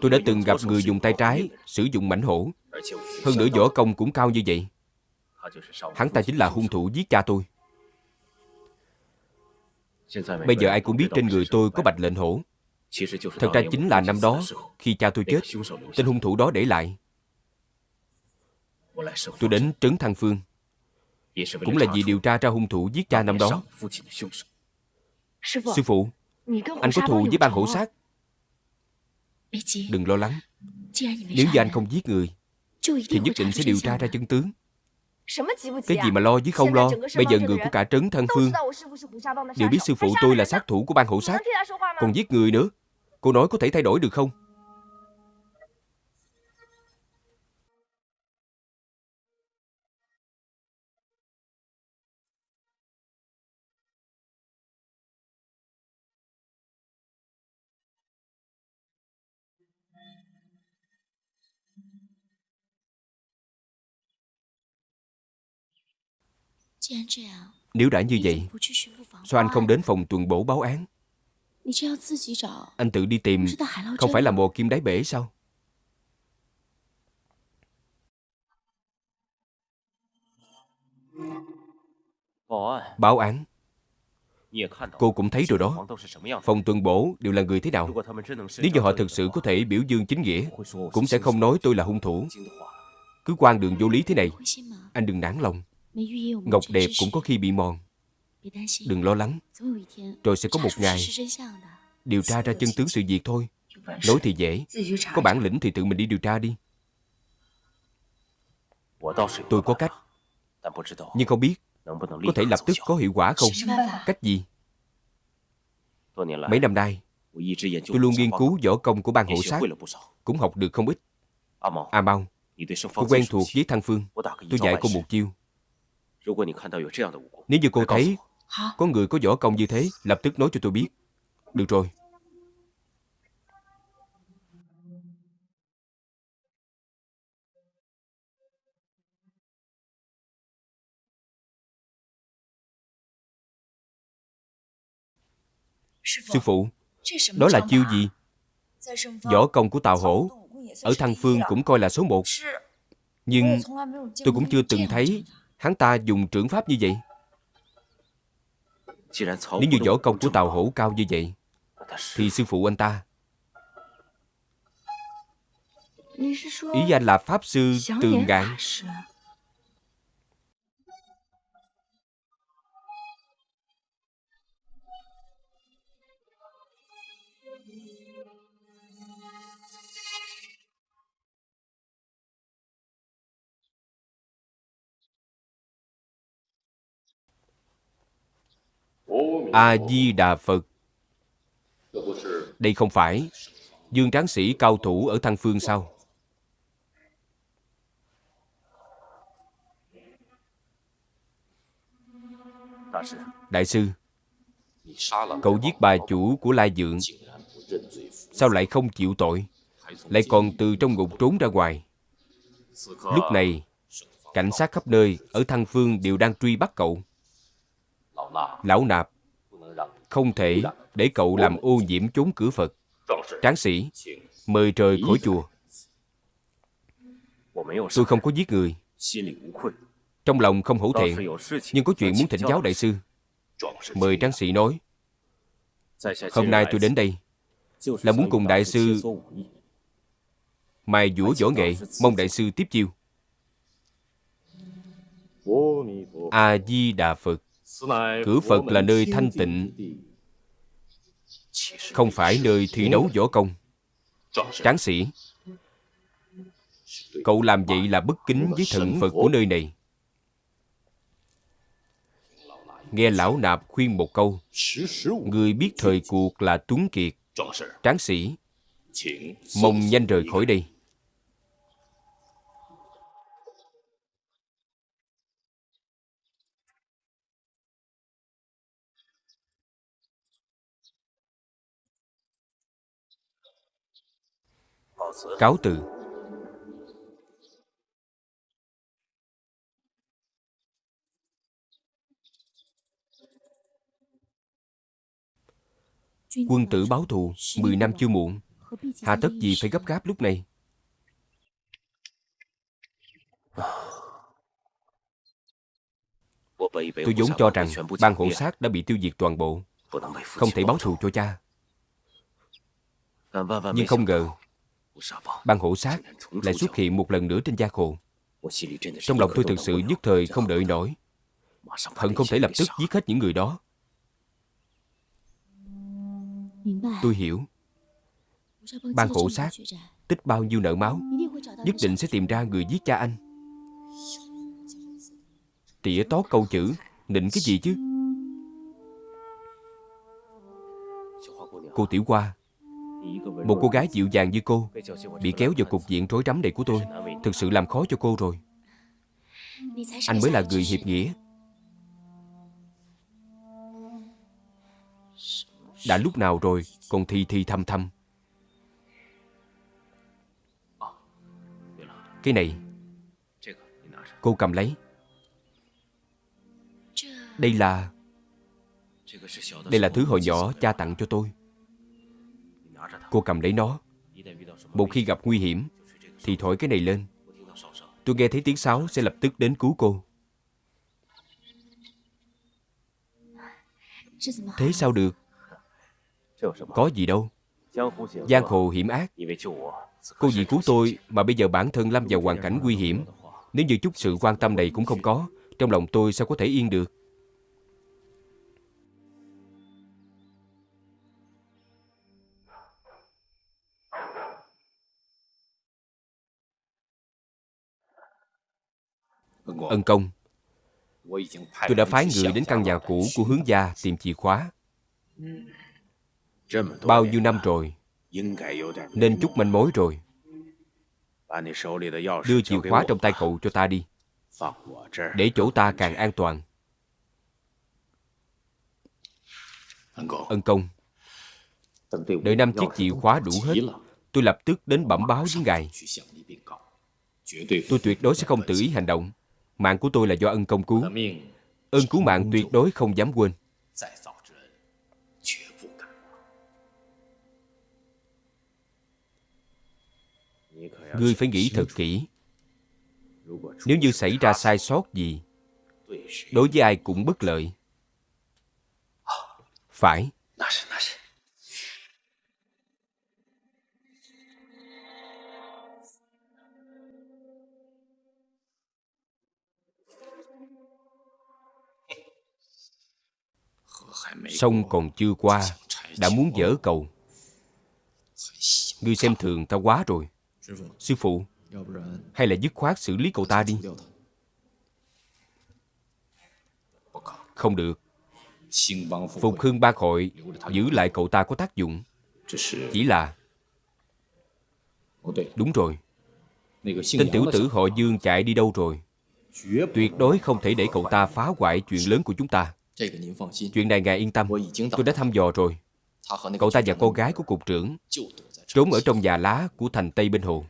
Tôi đã từng gặp người dùng tay trái sử dụng mảnh hổ. Hơn nữa võ công cũng cao như vậy. Hắn ta chính là hung thủ giết cha tôi. Bây giờ ai cũng biết trên người tôi có bạch lệnh hổ. Thật ra chính là năm đó, khi cha tôi chết, tên hung thủ đó để lại. Tôi đến Trấn Thăng Phương, cũng là vì điều tra ra hung thủ giết cha năm đó. Sư phụ, anh có thù với ban hổ sát. Đừng lo lắng. Nếu như anh không giết người, thì nhất định sẽ điều tra ra chân tướng. Cái gì mà lo với không lo Bây giờ người của cả trấn thân phương。Đều biết sư phụ？tôi là sát thủ của ban hộ sát Còn giết người nữa。Cô nói có thể thay đổi được không Nếu đã như vậy, sao anh không đến phòng tuần bổ báo án? Anh tự đi tìm, không phải là mồ kim đáy bể sao? Báo án。Cô cũng thấy rồi đó。Phòng tuần bổ đều là người thế nào？Nếu như họ thực sự có thể biểu dương chính nghĩa Cũng sẽ không nói tôi là hung thủ。Cứ quan đường vô lý thế này Anh đừng nản lòng Ngọc đẹp cũng có khi bị mòn. Đừng lo lắng. Rồi sẽ có một ngày Điều tra ra chân tướng sự việc thôi. Nói thì dễ. Có bản lĩnh thì tự mình đi điều tra đi. Tôi có cách. Nhưng không biết Có thể lập tức có hiệu quả không? Cách gì? Mấy năm nay Tôi luôn nghiên cứu võ công của ban hộ sát. Cũng học được không ít. À mau Cô quen thuộc với Thăng Phương. Tôi dạy cô một chiêu nếu như cô thấy có người có võ công như thế, lập tức nói cho tôi biết. Được rồi. Sư phụ, đó là chiêu gì? Võ công của Tào Hổ ở Thăng Phương cũng coi là số một. Nhưng tôi cũng chưa từng thấy hắn ta dùng trưởng pháp như vậy? Nếu như võ công của tàu hổ cao như vậy, thì sư phụ anh ta ý anh là pháp sư tường ngạn. A-di-đà Phật. Đây không phải Dương Tráng Sĩ cao thủ ở Thăng Phương sao? Đại sư, Cậu giết bà chủ của Lai Dượng, Sao lại không chịu tội? Lại còn từ trong ngục trốn ra ngoài. Lúc này, Cảnh sát khắp nơi Ở Thăng Phương đều đang truy bắt cậu. Lão nạp, Không thể để cậu làm ô nhiễm chốn cửa Phật. Tráng sĩ, Mời trời khỏi chùa. Tôi không có giết người. Trong lòng không hổ thẹn, Nhưng có chuyện muốn thỉnh giáo đại sư. Mời tráng sĩ nói, Hôm nay tôi đến đây Là muốn cùng đại sư Mài dũa võ nghệ, Mong đại sư tiếp chiêu. A-di-đà Phật. Cửa Phật là nơi thanh tịnh. Không phải nơi thi đấu võ công. Tráng sĩ Cậu làm vậy là bất kính với thần Phật của nơi này. Nghe lão nạp khuyên một câu Người biết thời cuộc là tuấn kiệt. Tráng sĩ Mong nhanh rời khỏi đây cáo từ quân tử báo thù 10 năm chưa muộn Hà tất gì phải gấp gáp lúc này? Tôi vốn cho rằng ban hộ sát đã bị tiêu diệt toàn bộ, không thể báo thù cho cha. Nhưng không ngờ, ban hổ sát lại xuất hiện một lần nữa trên da khổ. Trong lòng tôi thực sự nhất thời không đợi nổi. Hận không thể lập tức giết hết những người đó. Tôi hiểu. Ban hổ sát tích bao nhiêu nợ máu, nhất định sẽ tìm ra người giết cha anh. Tỉa tó câu chữ, nịnh cái gì chứ? Cô Tiểu Hoa, một cô gái dịu dàng như cô, bị kéo vào cục diện rối rắm này của tôi, thực sự làm khó cho cô rồi. Anh mới là người hiệp nghĩa. Đã lúc nào rồi, còn thi thi thăm thăm Cái này, cô cầm lấy. Đây là... Đây là thứ hồi nhỏ cha tặng cho tôi. Cô cầm lấy nó. Một khi gặp nguy hiểm, thì thổi cái này lên. Tôi nghe thấy tiếng sáo sẽ lập tức đến cứu cô. Thế sao được? Có gì đâu. Giang hồ hiểm ác. Cô vì cứu tôi mà bây giờ bản thân lâm vào hoàn cảnh nguy hiểm. Nếu như chút sự quan tâm này cũng không có, trong lòng tôi sao có thể yên được? Ân công, tôi đã phái người đến căn nhà cũ của hướng gia tìm chìa khóa. Bao nhiêu năm rồi, nên chút manh mối rồi. Đưa chìa khóa trong tay cậu cho ta đi, để chỗ ta càng an toàn. Ân công, đợi năm chiếc chìa khóa đủ hết, tôi lập tức đến bẩm báo với ngài. Tôi tuyệt đối sẽ không tự ý hành động. Mạng của tôi là do ân công cứu. Ơn cứu mạng tuyệt đối không dám quên. Ngươi phải nghĩ thật kỹ. Nếu như xảy ra sai sót gì, đối với ai cũng bất lợi. Phải. Sông còn chưa qua, đã muốn dỡ cầu. Ngươi xem thường ta quá rồi. Sư phụ, hay là dứt khoát xử lý cậu ta đi. Không được. Phục hưng ba hội giữ lại cậu ta có tác dụng. Chỉ là... Đúng rồi. Tên tiểu tử họ Dương chạy đi đâu rồi? Tuyệt đối không thể để cậu ta phá hoại chuyện lớn của chúng ta. Chuyện này ngài yên tâm, tôi đã thăm dò rồi. Cậu ta và cô gái của cục trưởng trốn ở trong nhà lá của thành Tây bên hồ.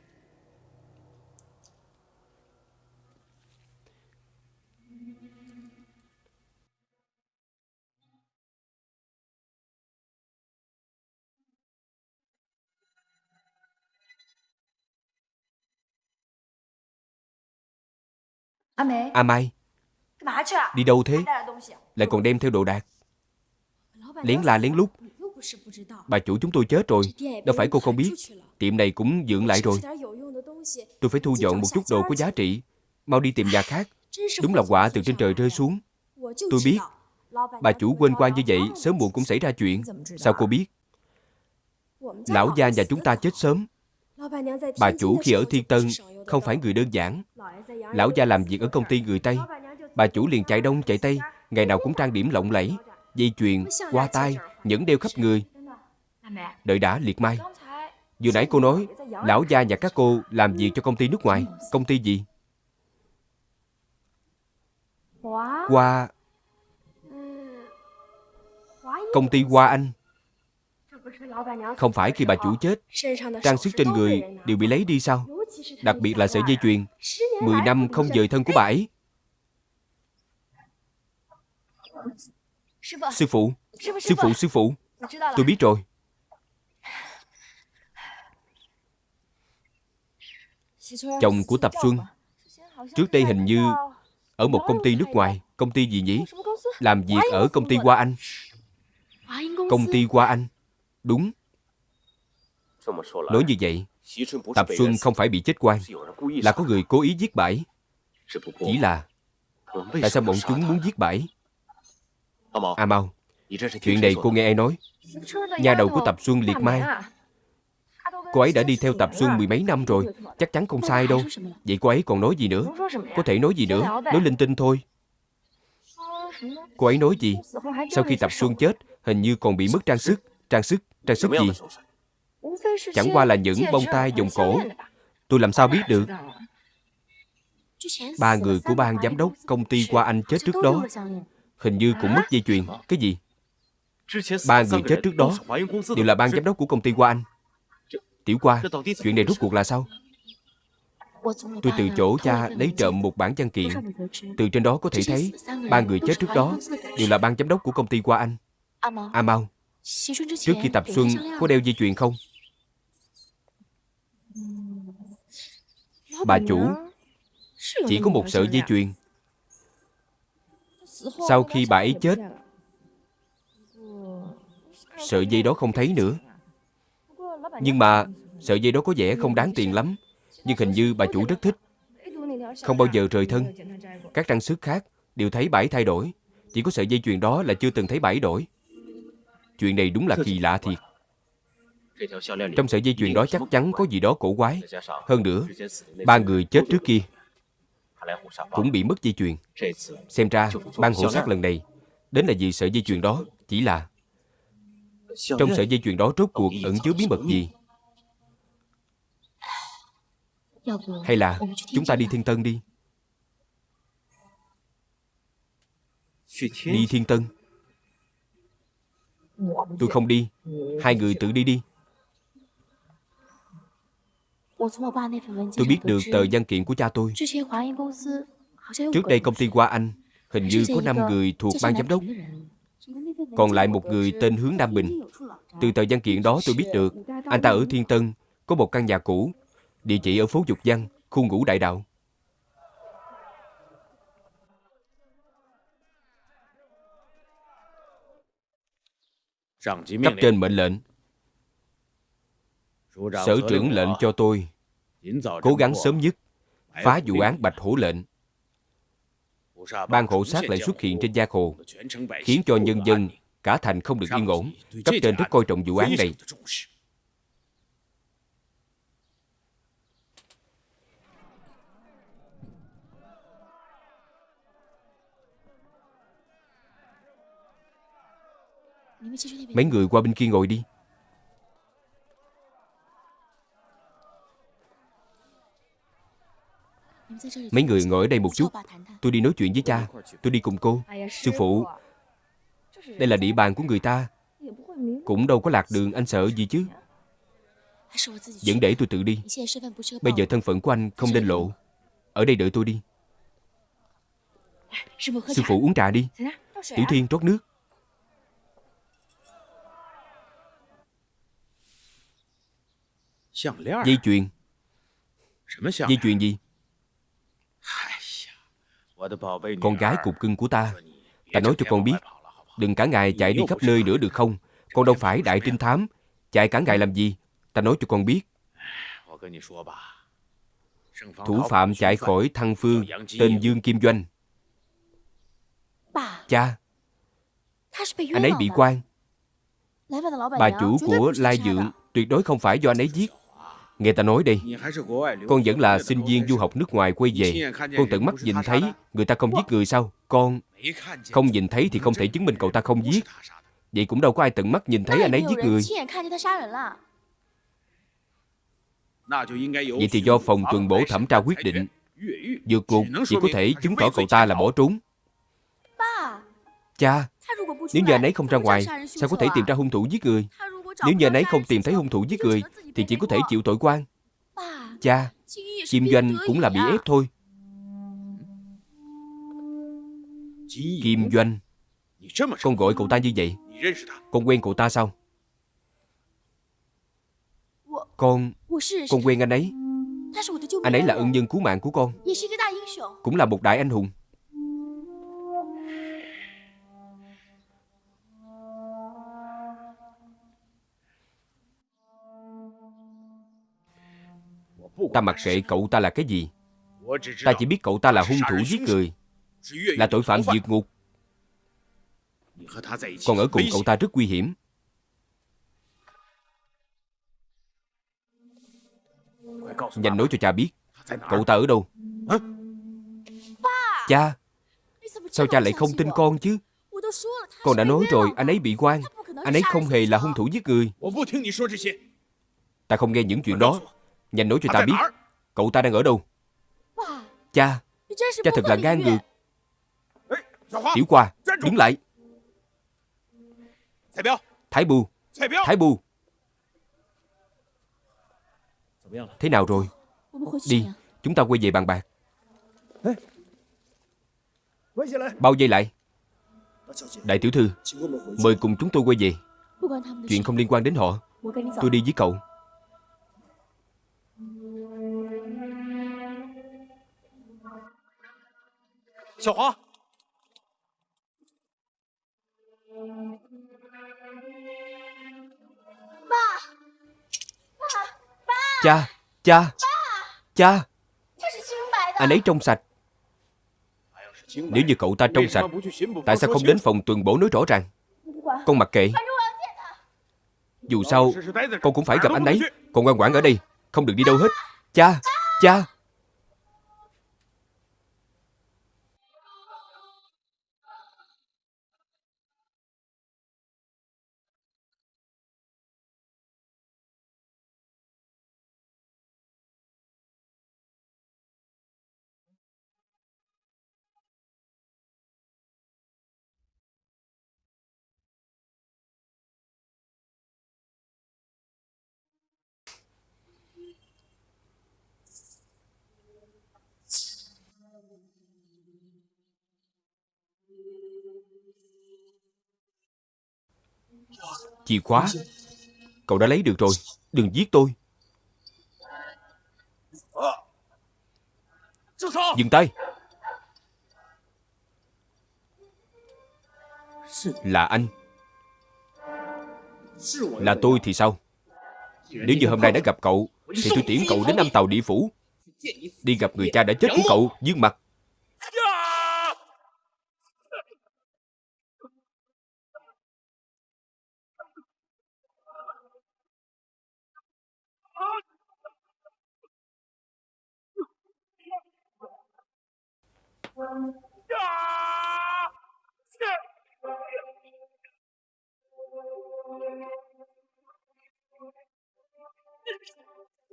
A Mai Đi đâu thế Lại còn đem theo đồ đạc。Lén la lén lút。Bà chủ chúng tôi chết rồi。Đâu phải cô không biết。Tiệm này cũng dựng lại rồi。Tôi phải thu dọn một chút đồ có giá trị。Mau đi tìm nhà khác。Đúng là quả từ trên trời rơi xuống。Tôi biết。Bà chủ quên quan như vậy Sớm muộn cũng xảy ra chuyện。Sao cô biết？Lão gia nhà chúng ta chết sớm。Bà chủ khi ở Thiên Tân Không phải người đơn giản。Lão gia làm việc ở công ty người Tây Bà chủ liền chạy đông chạy tây Ngày nào cũng trang điểm lộng lẫy Dây chuyền, qua tay nhẫn đeo khắp người. Đợi đã liệt mai Vừa nãy cô nói Lão gia nhà các cô làm việc cho công ty nước ngoài. Công ty gì? Hoa. Công ty Hoa Anh. Không phải khi bà chủ chết Trang sức trên người đều bị lấy đi sao? Đặc biệt là sợi dây chuyền. Mười năm không dời thân của bà ấy. Sư phụ Sư phụ, sư phụ Tôi biết rồi. Chồng của Tập Xuân Trước đây hình như Ở một công ty nước ngoài. Công ty gì nhỉ? Làm việc ở công ty Hoa Anh. Công ty Hoa Anh. Đúng. Nói như vậy Tập Xuân không phải bị chết quan Là có người cố ý giết bãi. Chỉ là Tại sao bọn chúng muốn giết bãi A Mau Chuyện này cô nghe ai nói? Nhà đầu của Tập Xuân liệt mai. Cô ấy đã đi theo Tập Xuân mười mấy năm rồi. Chắc chắn không sai đâu. Vậy cô ấy còn nói gì nữa? Có thể nói gì nữa? Nói linh tinh thôi. Cô ấy nói gì? Sau khi Tập Xuân chết Hình như còn bị mất trang sức. Trang sức, trang sức gì? Chẳng qua là những bông tai vòng cổ. Tôi làm sao biết được? Ba người của ban giám đốc công ty qua Anh chết trước đó Hình như cũng mất dây chuyền. Cái gì? Ba người chết trước đó Đều là ban giám đốc của công ty qua Anh. Tiểu qua Chuyện này rốt cuộc là sao? Tôi từ chỗ cha lấy trộm một bản văn kiện. Từ trên đó có thể thấy, Ba người chết trước đó Đều là ban giám đốc của công ty qua Anh. A Mau, Trước khi tập xuân có đeo dây chuyền không? Bà chủ Chỉ có một sợi dây chuyền. Sau khi bà ấy chết Sợi dây đó không thấy nữa. Nhưng mà Sợi dây đó có vẻ không đáng tiền lắm Nhưng hình như bà chủ rất thích. Không bao giờ rời thân. Các trang sức khác đều thấy bãi thay đổi Chỉ có sợi dây chuyền đó là chưa từng thấy bãi đổi. Chuyện này đúng là kỳ lạ thiệt. Trong sợi dây chuyền đó chắc chắn có gì đó cổ quái. Hơn nữa Ba người chết trước kia cũng bị mất dây chuyền. Xem ra ban hộ sát lần này, Đến là vì sợi dây chuyền đó, Chỉ là Trong sợi dây chuyền đó rốt cuộc ẩn chứa bí mật gì? Hay là chúng ta đi Thiên Tân đi? Đi Thiên Tân. Tôi không đi. Hai người tự đi đi. Tôi biết được tờ văn kiện của cha tôi。Trước đây công ty Hoa Anh Hình như có 5 người thuộc ban giám đốc。Còn lại một người tên Hướng Nam Bình。Từ tờ văn kiện đó tôi biết được Anh ta ở Thiên Tân Có một căn nhà cũ Địa chỉ ở phố Dục Văn Khu ngũ đại đạo。Cấp trên mệnh lệnh Sở trưởng lệnh cho tôi. Cố gắng sớm nhất. Phá vụ án Bạch Hổ lệnh. Ban hộ sát lại xuất hiện trên gia hồ Khiến cho nhân dân Cả thành không được yên ổn. Cấp trên rất coi trọng vụ án này. Mấy người qua bên kia ngồi đi. Mấy người ngồi ở đây một chút. Tôi đi nói chuyện với cha. Tôi đi cùng cô Sư phụ. Đây là địa bàn của người ta. Cũng đâu có lạc đường anh sợ gì chứ. Vẫn để tôi tự đi. Bây giờ thân phận của anh không nên lộ. Ở đây đợi tôi đi. Sư phụ uống trà đi. Tiểu Thiên rót nước. Dây chuyền. Dây chuyền gì Con gái cục cưng của ta Ta nói cho con biết Đừng cả ngày chạy đi khắp nơi nữa được không? Con đâu phải đại trinh thám. Chạy cả ngày làm gì? Ta nói cho con biết. Thủ phạm chạy khỏi thăng phương Tên Dương Kim Doanh. Cha. Anh ấy bị quan. Bà chủ của Lai Dượng Tuyệt đối không phải do anh ấy giết Nghe ta nói đây Con vẫn là sinh viên du học nước ngoài quay về. Con tận mắt nhìn thấy Người ta không giết người sao? Con không nhìn thấy thì không thể chứng minh cậu ta không giết. Vậy cũng đâu có ai tận mắt nhìn thấy anh ấy giết người. Vậy thì do phòng tuần bổ thẩm tra quyết định. Dược cục chỉ có thể chứng tỏ cậu ta là bỏ trốn. Cha Nếu như anh ấy không ra ngoài Sao có thể tìm ra hung thủ giết người nếu như nấy không tìm thấy hung thủ giết người, thì chỉ có thể chịu tội quan. Cha, Kim Doanh cũng là bị ép thôi. Kim Doanh, Con gọi cậu ta như vậy. Con quen cậu ta sao? Con Con quen anh ấy. Anh ấy là ân nhân cứu mạng của con. Cũng là một đại anh hùng. Ta mặc kệ cậu ta là cái gì. Ta chỉ biết cậu ta là hung thủ giết người, Là tội phạm vượt ngục. Còn ở cùng cậu ta rất nguy hiểm. Nhanh nói cho cha biết, Cậu ta ở đâu? Cha, Sao cha lại không tin con chứ? Con đã nói rồi, anh ấy bị quan. Anh ấy không hề là hung thủ giết người. Ta không nghe những chuyện đó. Nhanh nói cho ta biết. Cậu ta đang ở đâu? Cha Cha thật là gan ngược. Tiểu qua Đứng lại. Thái bù. Thái bù. Thế nào rồi? Đi Chúng ta quay về bàn bạc. Bao dây lại? Đại tiểu thư Mời cùng chúng tôi quay về. Chuyện không liên quan đến họ. Tôi đi với cậu Xiao Hóa Cha, cha, cha. Anh ấy trong sạch. Nếu như cậu ta trong sạch Tại sao không đến phòng tuần bổ nói rõ ràng? Con mặc kệ. Dù sao Con cũng phải gặp anh ấy. Con ngoan ngoãn ở đây Không được đi đâu hết. Cha, cha Chìa khóa. Cậu đã lấy được rồi, Đừng giết tôi. Dừng tay. Là anh. Là tôi thì sao? Nếu như hôm nay đã gặp cậu, Thì tôi tiễn cậu đến năm tàu địa phủ. Đi gặp người cha đã chết của cậu, Dương mặt 呀！呀！呀！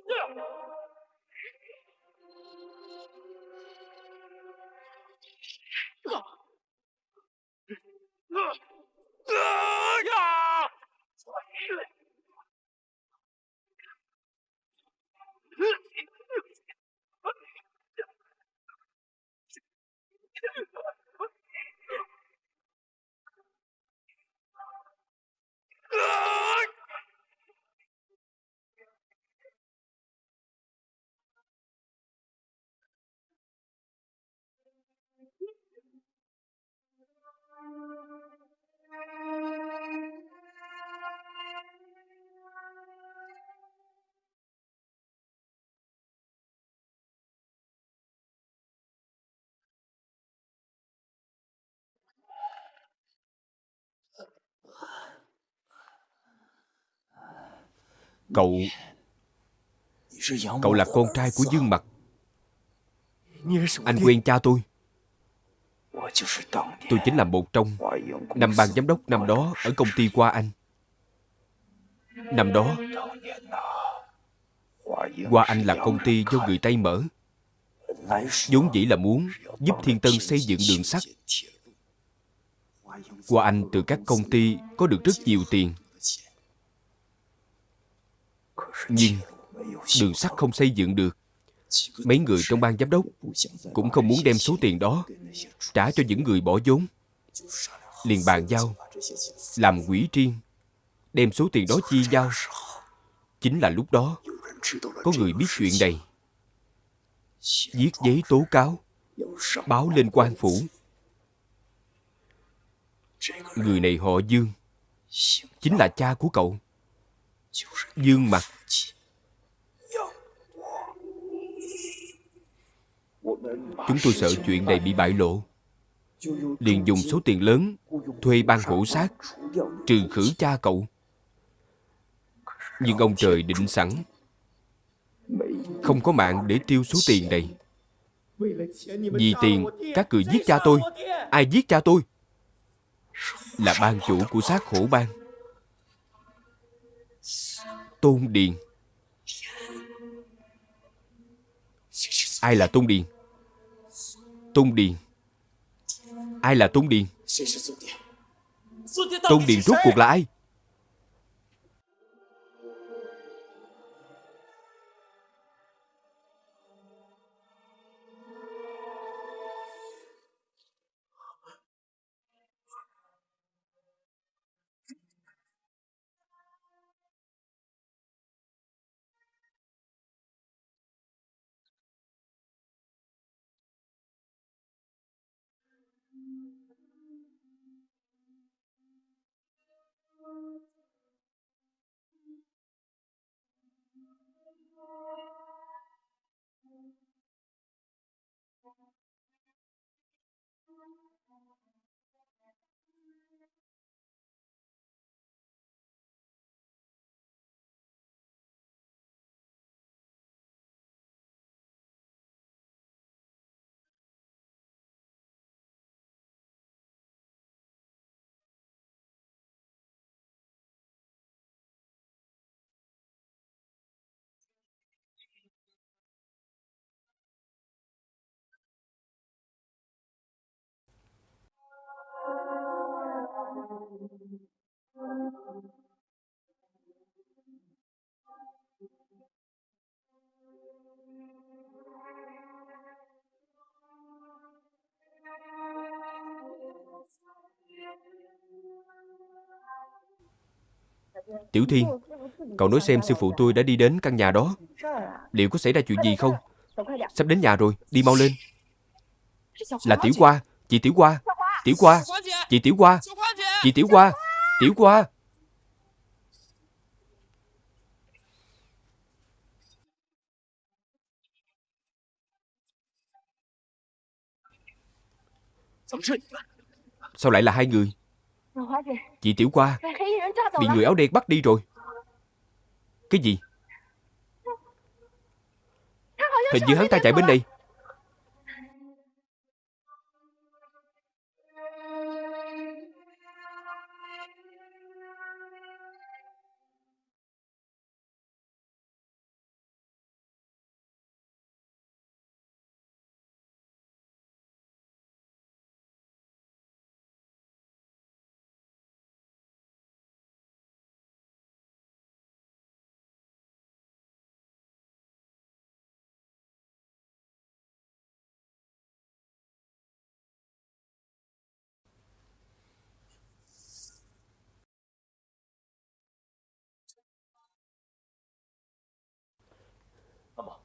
呀！呀！呀！呀！Cậu Cậu là con trai của Dương Mặt Anh quen cha tôi Tôi chính là một trong Năm ban giám đốc năm đó Ở công ty Qua Anh Năm đó Qua Anh là công ty do người Tây mở vốn dĩ là muốn giúp Thiên Tân xây dựng đường sắt. Qua Anh từ các công ty có được rất nhiều tiền. Nhưng đường sắt không xây dựng được. Mấy người trong ban giám đốc cũng không muốn đem số tiền đó trả cho những người bỏ vốn. Liền bàn giao, làm quỹ riêng, đem số tiền đó chia giao. Chính là lúc đó, có người biết chuyện này. viết giấy tố cáo báo lên quan phủ người này họ dương chính là cha của cậu dương mặt chúng tôi sợ chuyện này bị bại lộ. Liền dùng số tiền lớn, thuê ban hộ sát trừ khử cha cậu. Nhưng ông trời định sẵn, không có mạng để tiêu số tiền này. Vì tiền, các người giết cha tôi. Ai giết cha tôi? Là ban chủ của sát khổ ban. Tôn điền. Ai là tôn điền? Tôn điền. Ai là tôn điền? Tôn điền rốt cuộc là ai Tiểu Thiên Cậu nói xem sư phụ tôi đã đi đến căn nhà đó. Liệu có xảy ra chuyện gì không? Sắp đến nhà rồi, Đi mau lên. Là Tiểu Qua, Chị Tiểu Qua Tiểu Qua, Chị Tiểu Qua. Chị Tiểu Hoa, Tiểu Hoa. Sao lại là hai người? Chị Tiểu Hoa Bị người áo đen bắt đi rồi. Cái gì? Hình như hắn ta chạy bên đây.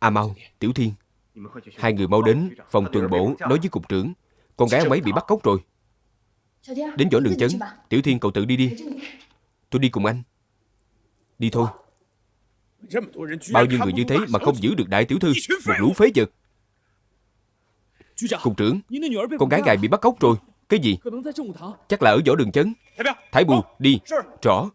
À mau, Tiểu Thiên. Hai người mau đến phòng tuần bổ nói với cục trưởng Con gái ông ấy bị bắt cóc rồi. Đến chỗ đường chấn Tiểu Thiên cậu tự đi đi. Tôi đi cùng anh. Đi thôi. Bao nhiêu người như thế mà không giữ được đại tiểu thư Một lũ phế vật. Cục trưởng Con gái ngài bị bắt cóc rồi. Cái gì? Chắc là ở võ đường chấn. Thái Bù đi Rõ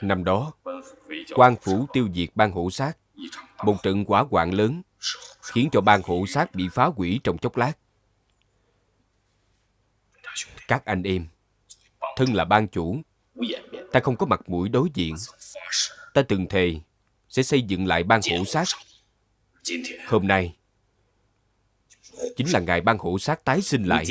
Năm đó, quan phủ tiêu diệt ban hộ sát. Một trận quả hoạn lớn khiến cho ban hộ sát bị phá hủy trong chốc lát. Các anh em, thân là ban chủ, ta không có mặt mũi đối diện. Ta từng thề sẽ xây dựng lại ban hộ sát. Hôm nay, chính là ngài ban hộ sát tái sinh lại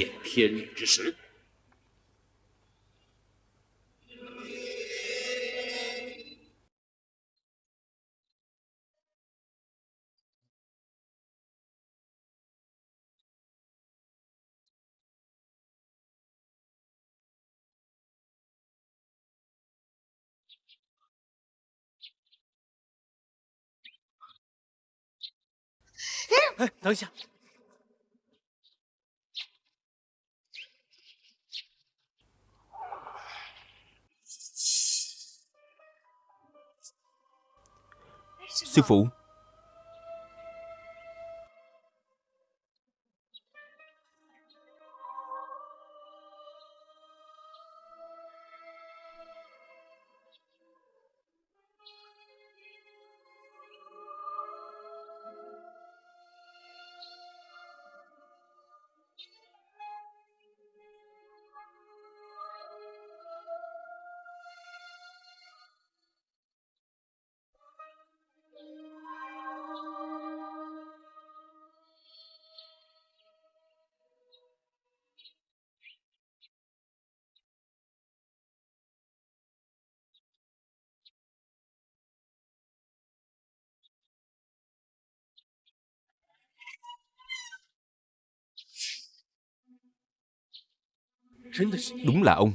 哎，等一下。Sư phụ đúng là ông.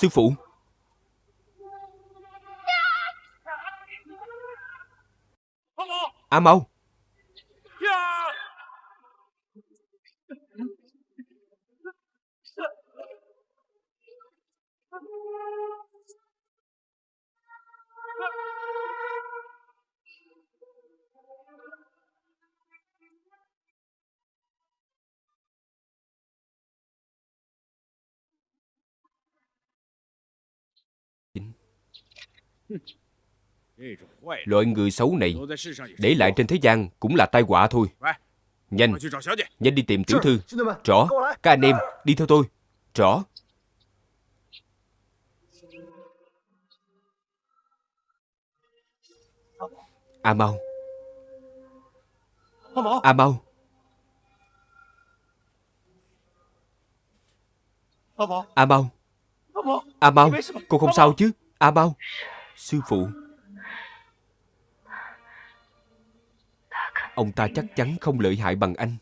Sư phụ. A mau Loại người xấu này Để lại trên thế gian cũng là tai họa thôi. Nhanh Nhanh đi tìm tiểu thư。Rõ Các anh em đi theo tôi。Rõ。A Mau A Mau A Mau A Mau Cô không sao chứ? A Mau Sư phụ. Ông ta chắc chắn không lợi hại bằng anh.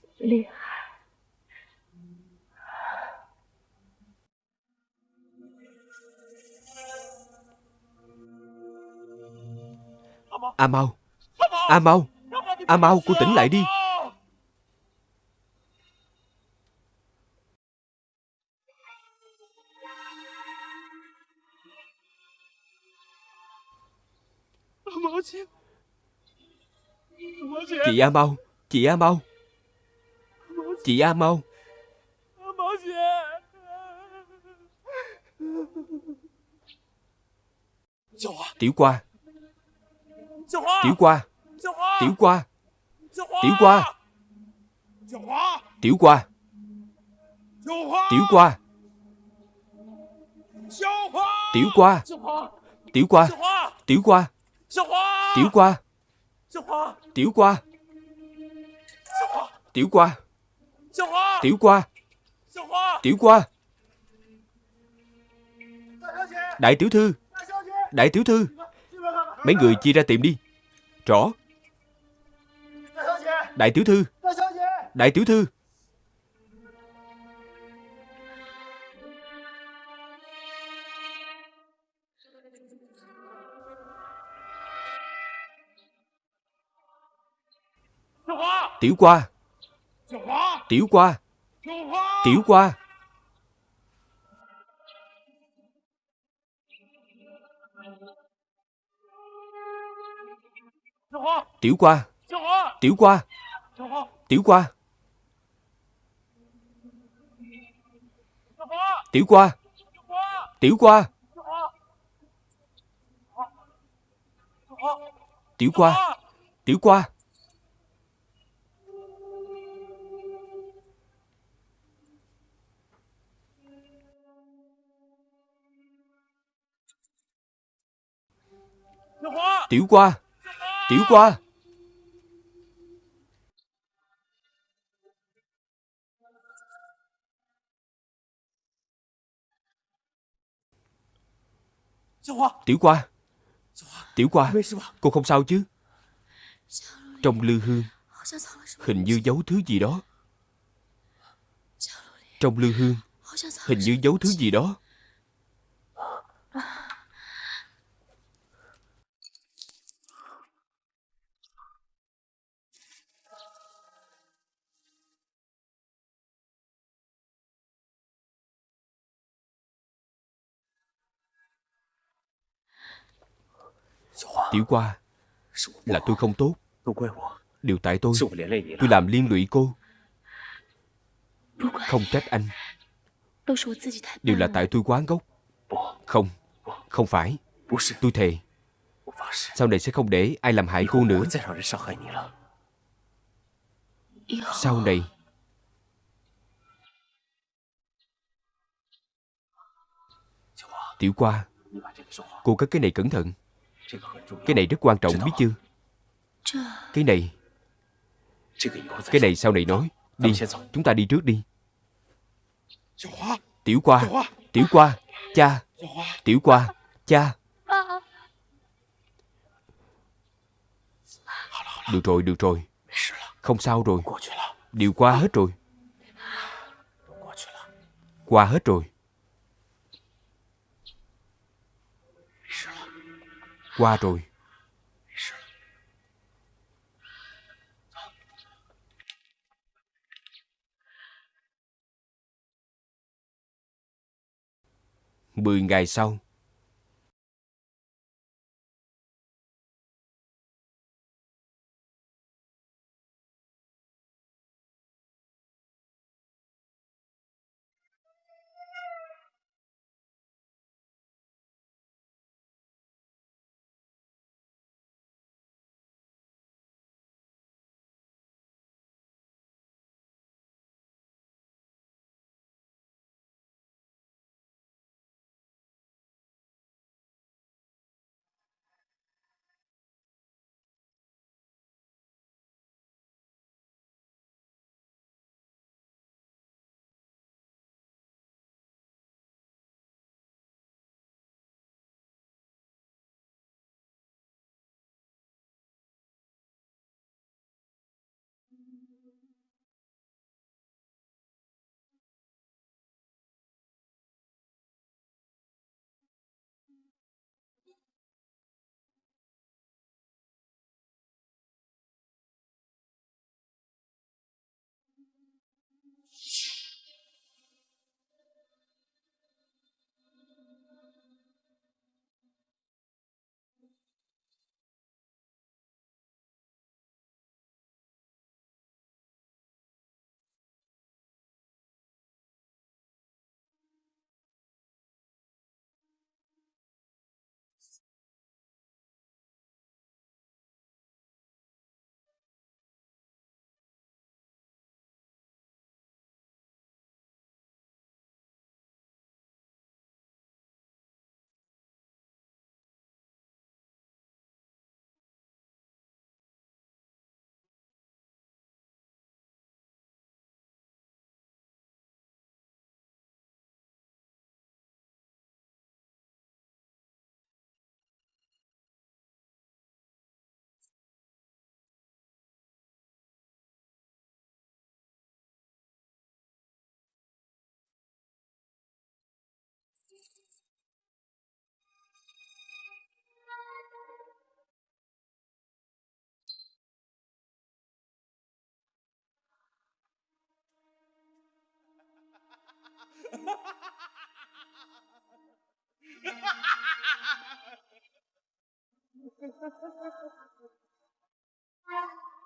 A Mau. A Mau. A Mau cô tỉnh lại đi. Chị A Mau Chị A Mau Chị A Mau Tiểu qua. Tiểu qua. Tiểu qua. Tiểu qua. Tiểu qua. Tiểu qua. Tiểu qua. Tiểu qua. Tiểu qua Tiểu qua Tiểu qua Tiểu qua Tiểu qua Tiểu qua Đại tiểu thư. Đại tiểu thư. Mấy người chia ra tìm đi. Rõ. Đại tiểu thư. Đại tiểu thư Tiểu qua Tiểu qua Tiểu qua Tiểu qua Tiểu qua Tiểu qua Tiểu qua Tiểu qua Tiểu qua Tiểu qua Tiểu qua. Tiểu qua. Tiểu qua. Tiểu qua, Cô không sao chứ? Trong lư hương, Hình như giấu thứ gì đó. Trong lư hương, Hình như giấu thứ gì đó. Tiểu qua Là tôi không tốt. Đều tại tôi Tôi làm liên lụy cô. Không trách anh. Đều là tại tôi quá ngốc. Không Không phải. Tôi thề, Sau này sẽ không để ai làm hại cô nữa. Sau này, Tiểu qua Cô cất cái này cẩn thận. Cái này rất quan trọng biết chưa? Cái này. Cái này sau này nói. Đi, chúng ta đi trước đi. Tiểu qua Tiểu qua Cha. Tiểu qua Cha. Được rồi, được rồi. Không sao rồi. Điều qua hết rồi. Qua hết rồi Qua rồi. Mười ngày sau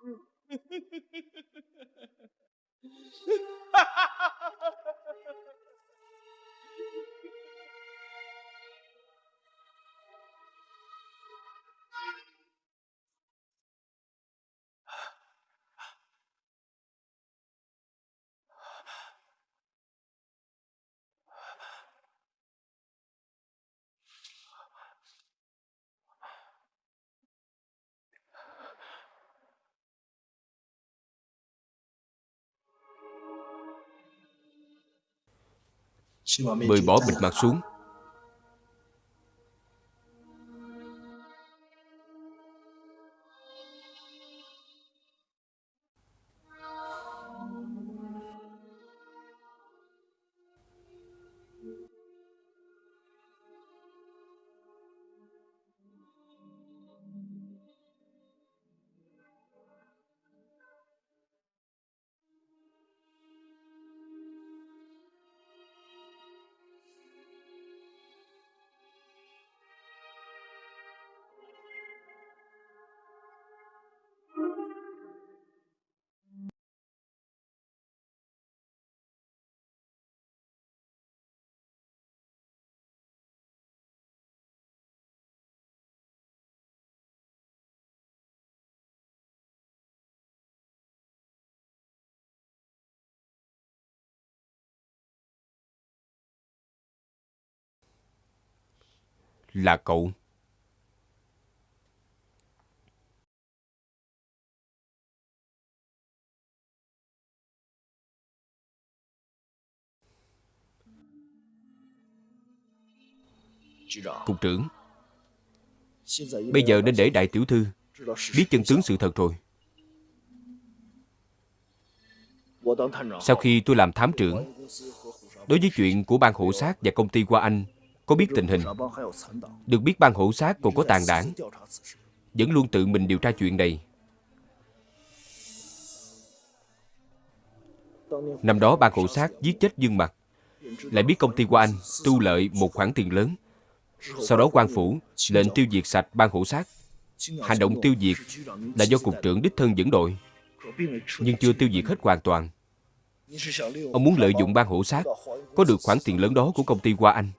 嗯。Mời bỏ bịt mặt xuống Là cậu. Cục trưởng, Bây giờ nên để đại tiểu thư Biết chân tướng sự thật rồi Sau khi tôi làm thám trưởng, Đối với chuyện của ban hộ sát và công ty Qua Anh có biết tình hình Được biết ban hữu sát còn có tàn đảng Vẫn luôn tự mình điều tra chuyện này Năm đó ban hữu sát giết chết Dương Mặt Lại biết công ty của Anh tu lợi một khoản tiền lớn sau đó quan phủ lệnh tiêu diệt sạch ban hữu sát. Hành động tiêu diệt là do cục trưởng đích thân dẫn đội, nhưng chưa tiêu diệt hết hoàn toàn. Ông muốn lợi dụng ban hữu sát, có được khoản tiền lớn đó của công ty qua Anh.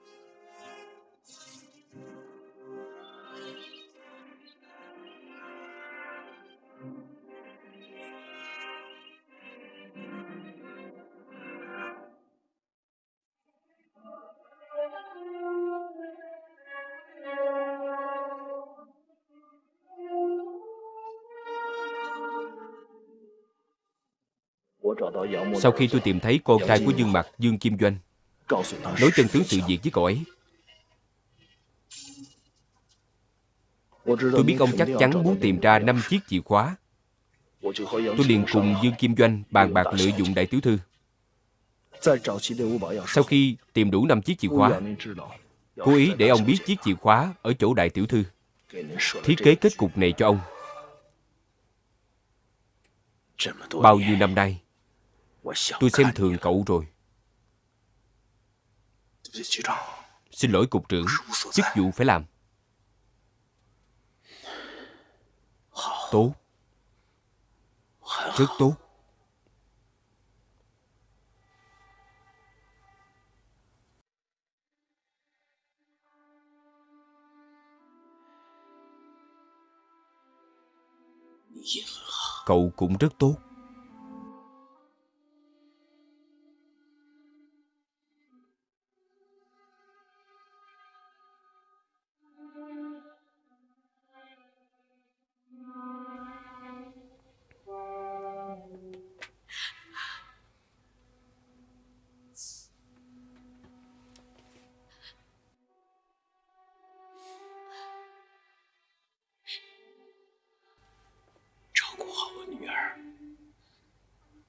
Sau khi tôi tìm thấy con trai của Dương Mặt, Dương Kim Doanh, nói chân tướng sự việc với cậu ấy. Tôi biết ông chắc chắn muốn tìm ra năm chiếc chìa khóa. Tôi liền cùng Dương Kim Doanh bàn bạc lợi dụng đại tiểu thư. Sau khi tìm đủ năm chiếc chìa khóa, cố ý để ông biết chiếc chìa khóa ở chỗ đại tiểu thư. Thiết kế kết cục này cho ông. Bao nhiêu năm nay, Tôi xem thường cậu rồi. Xin lỗi cục trưởng, chức vụ phải làm. Tốt. Rất tốt. Cậu cũng rất tốt.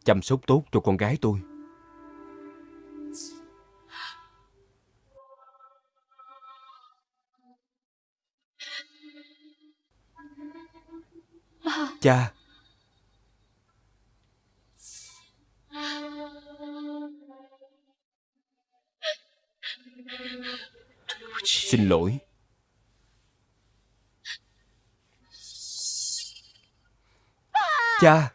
Chăm sóc tốt cho con gái tôi. Cha. Xin lỗi. Cha.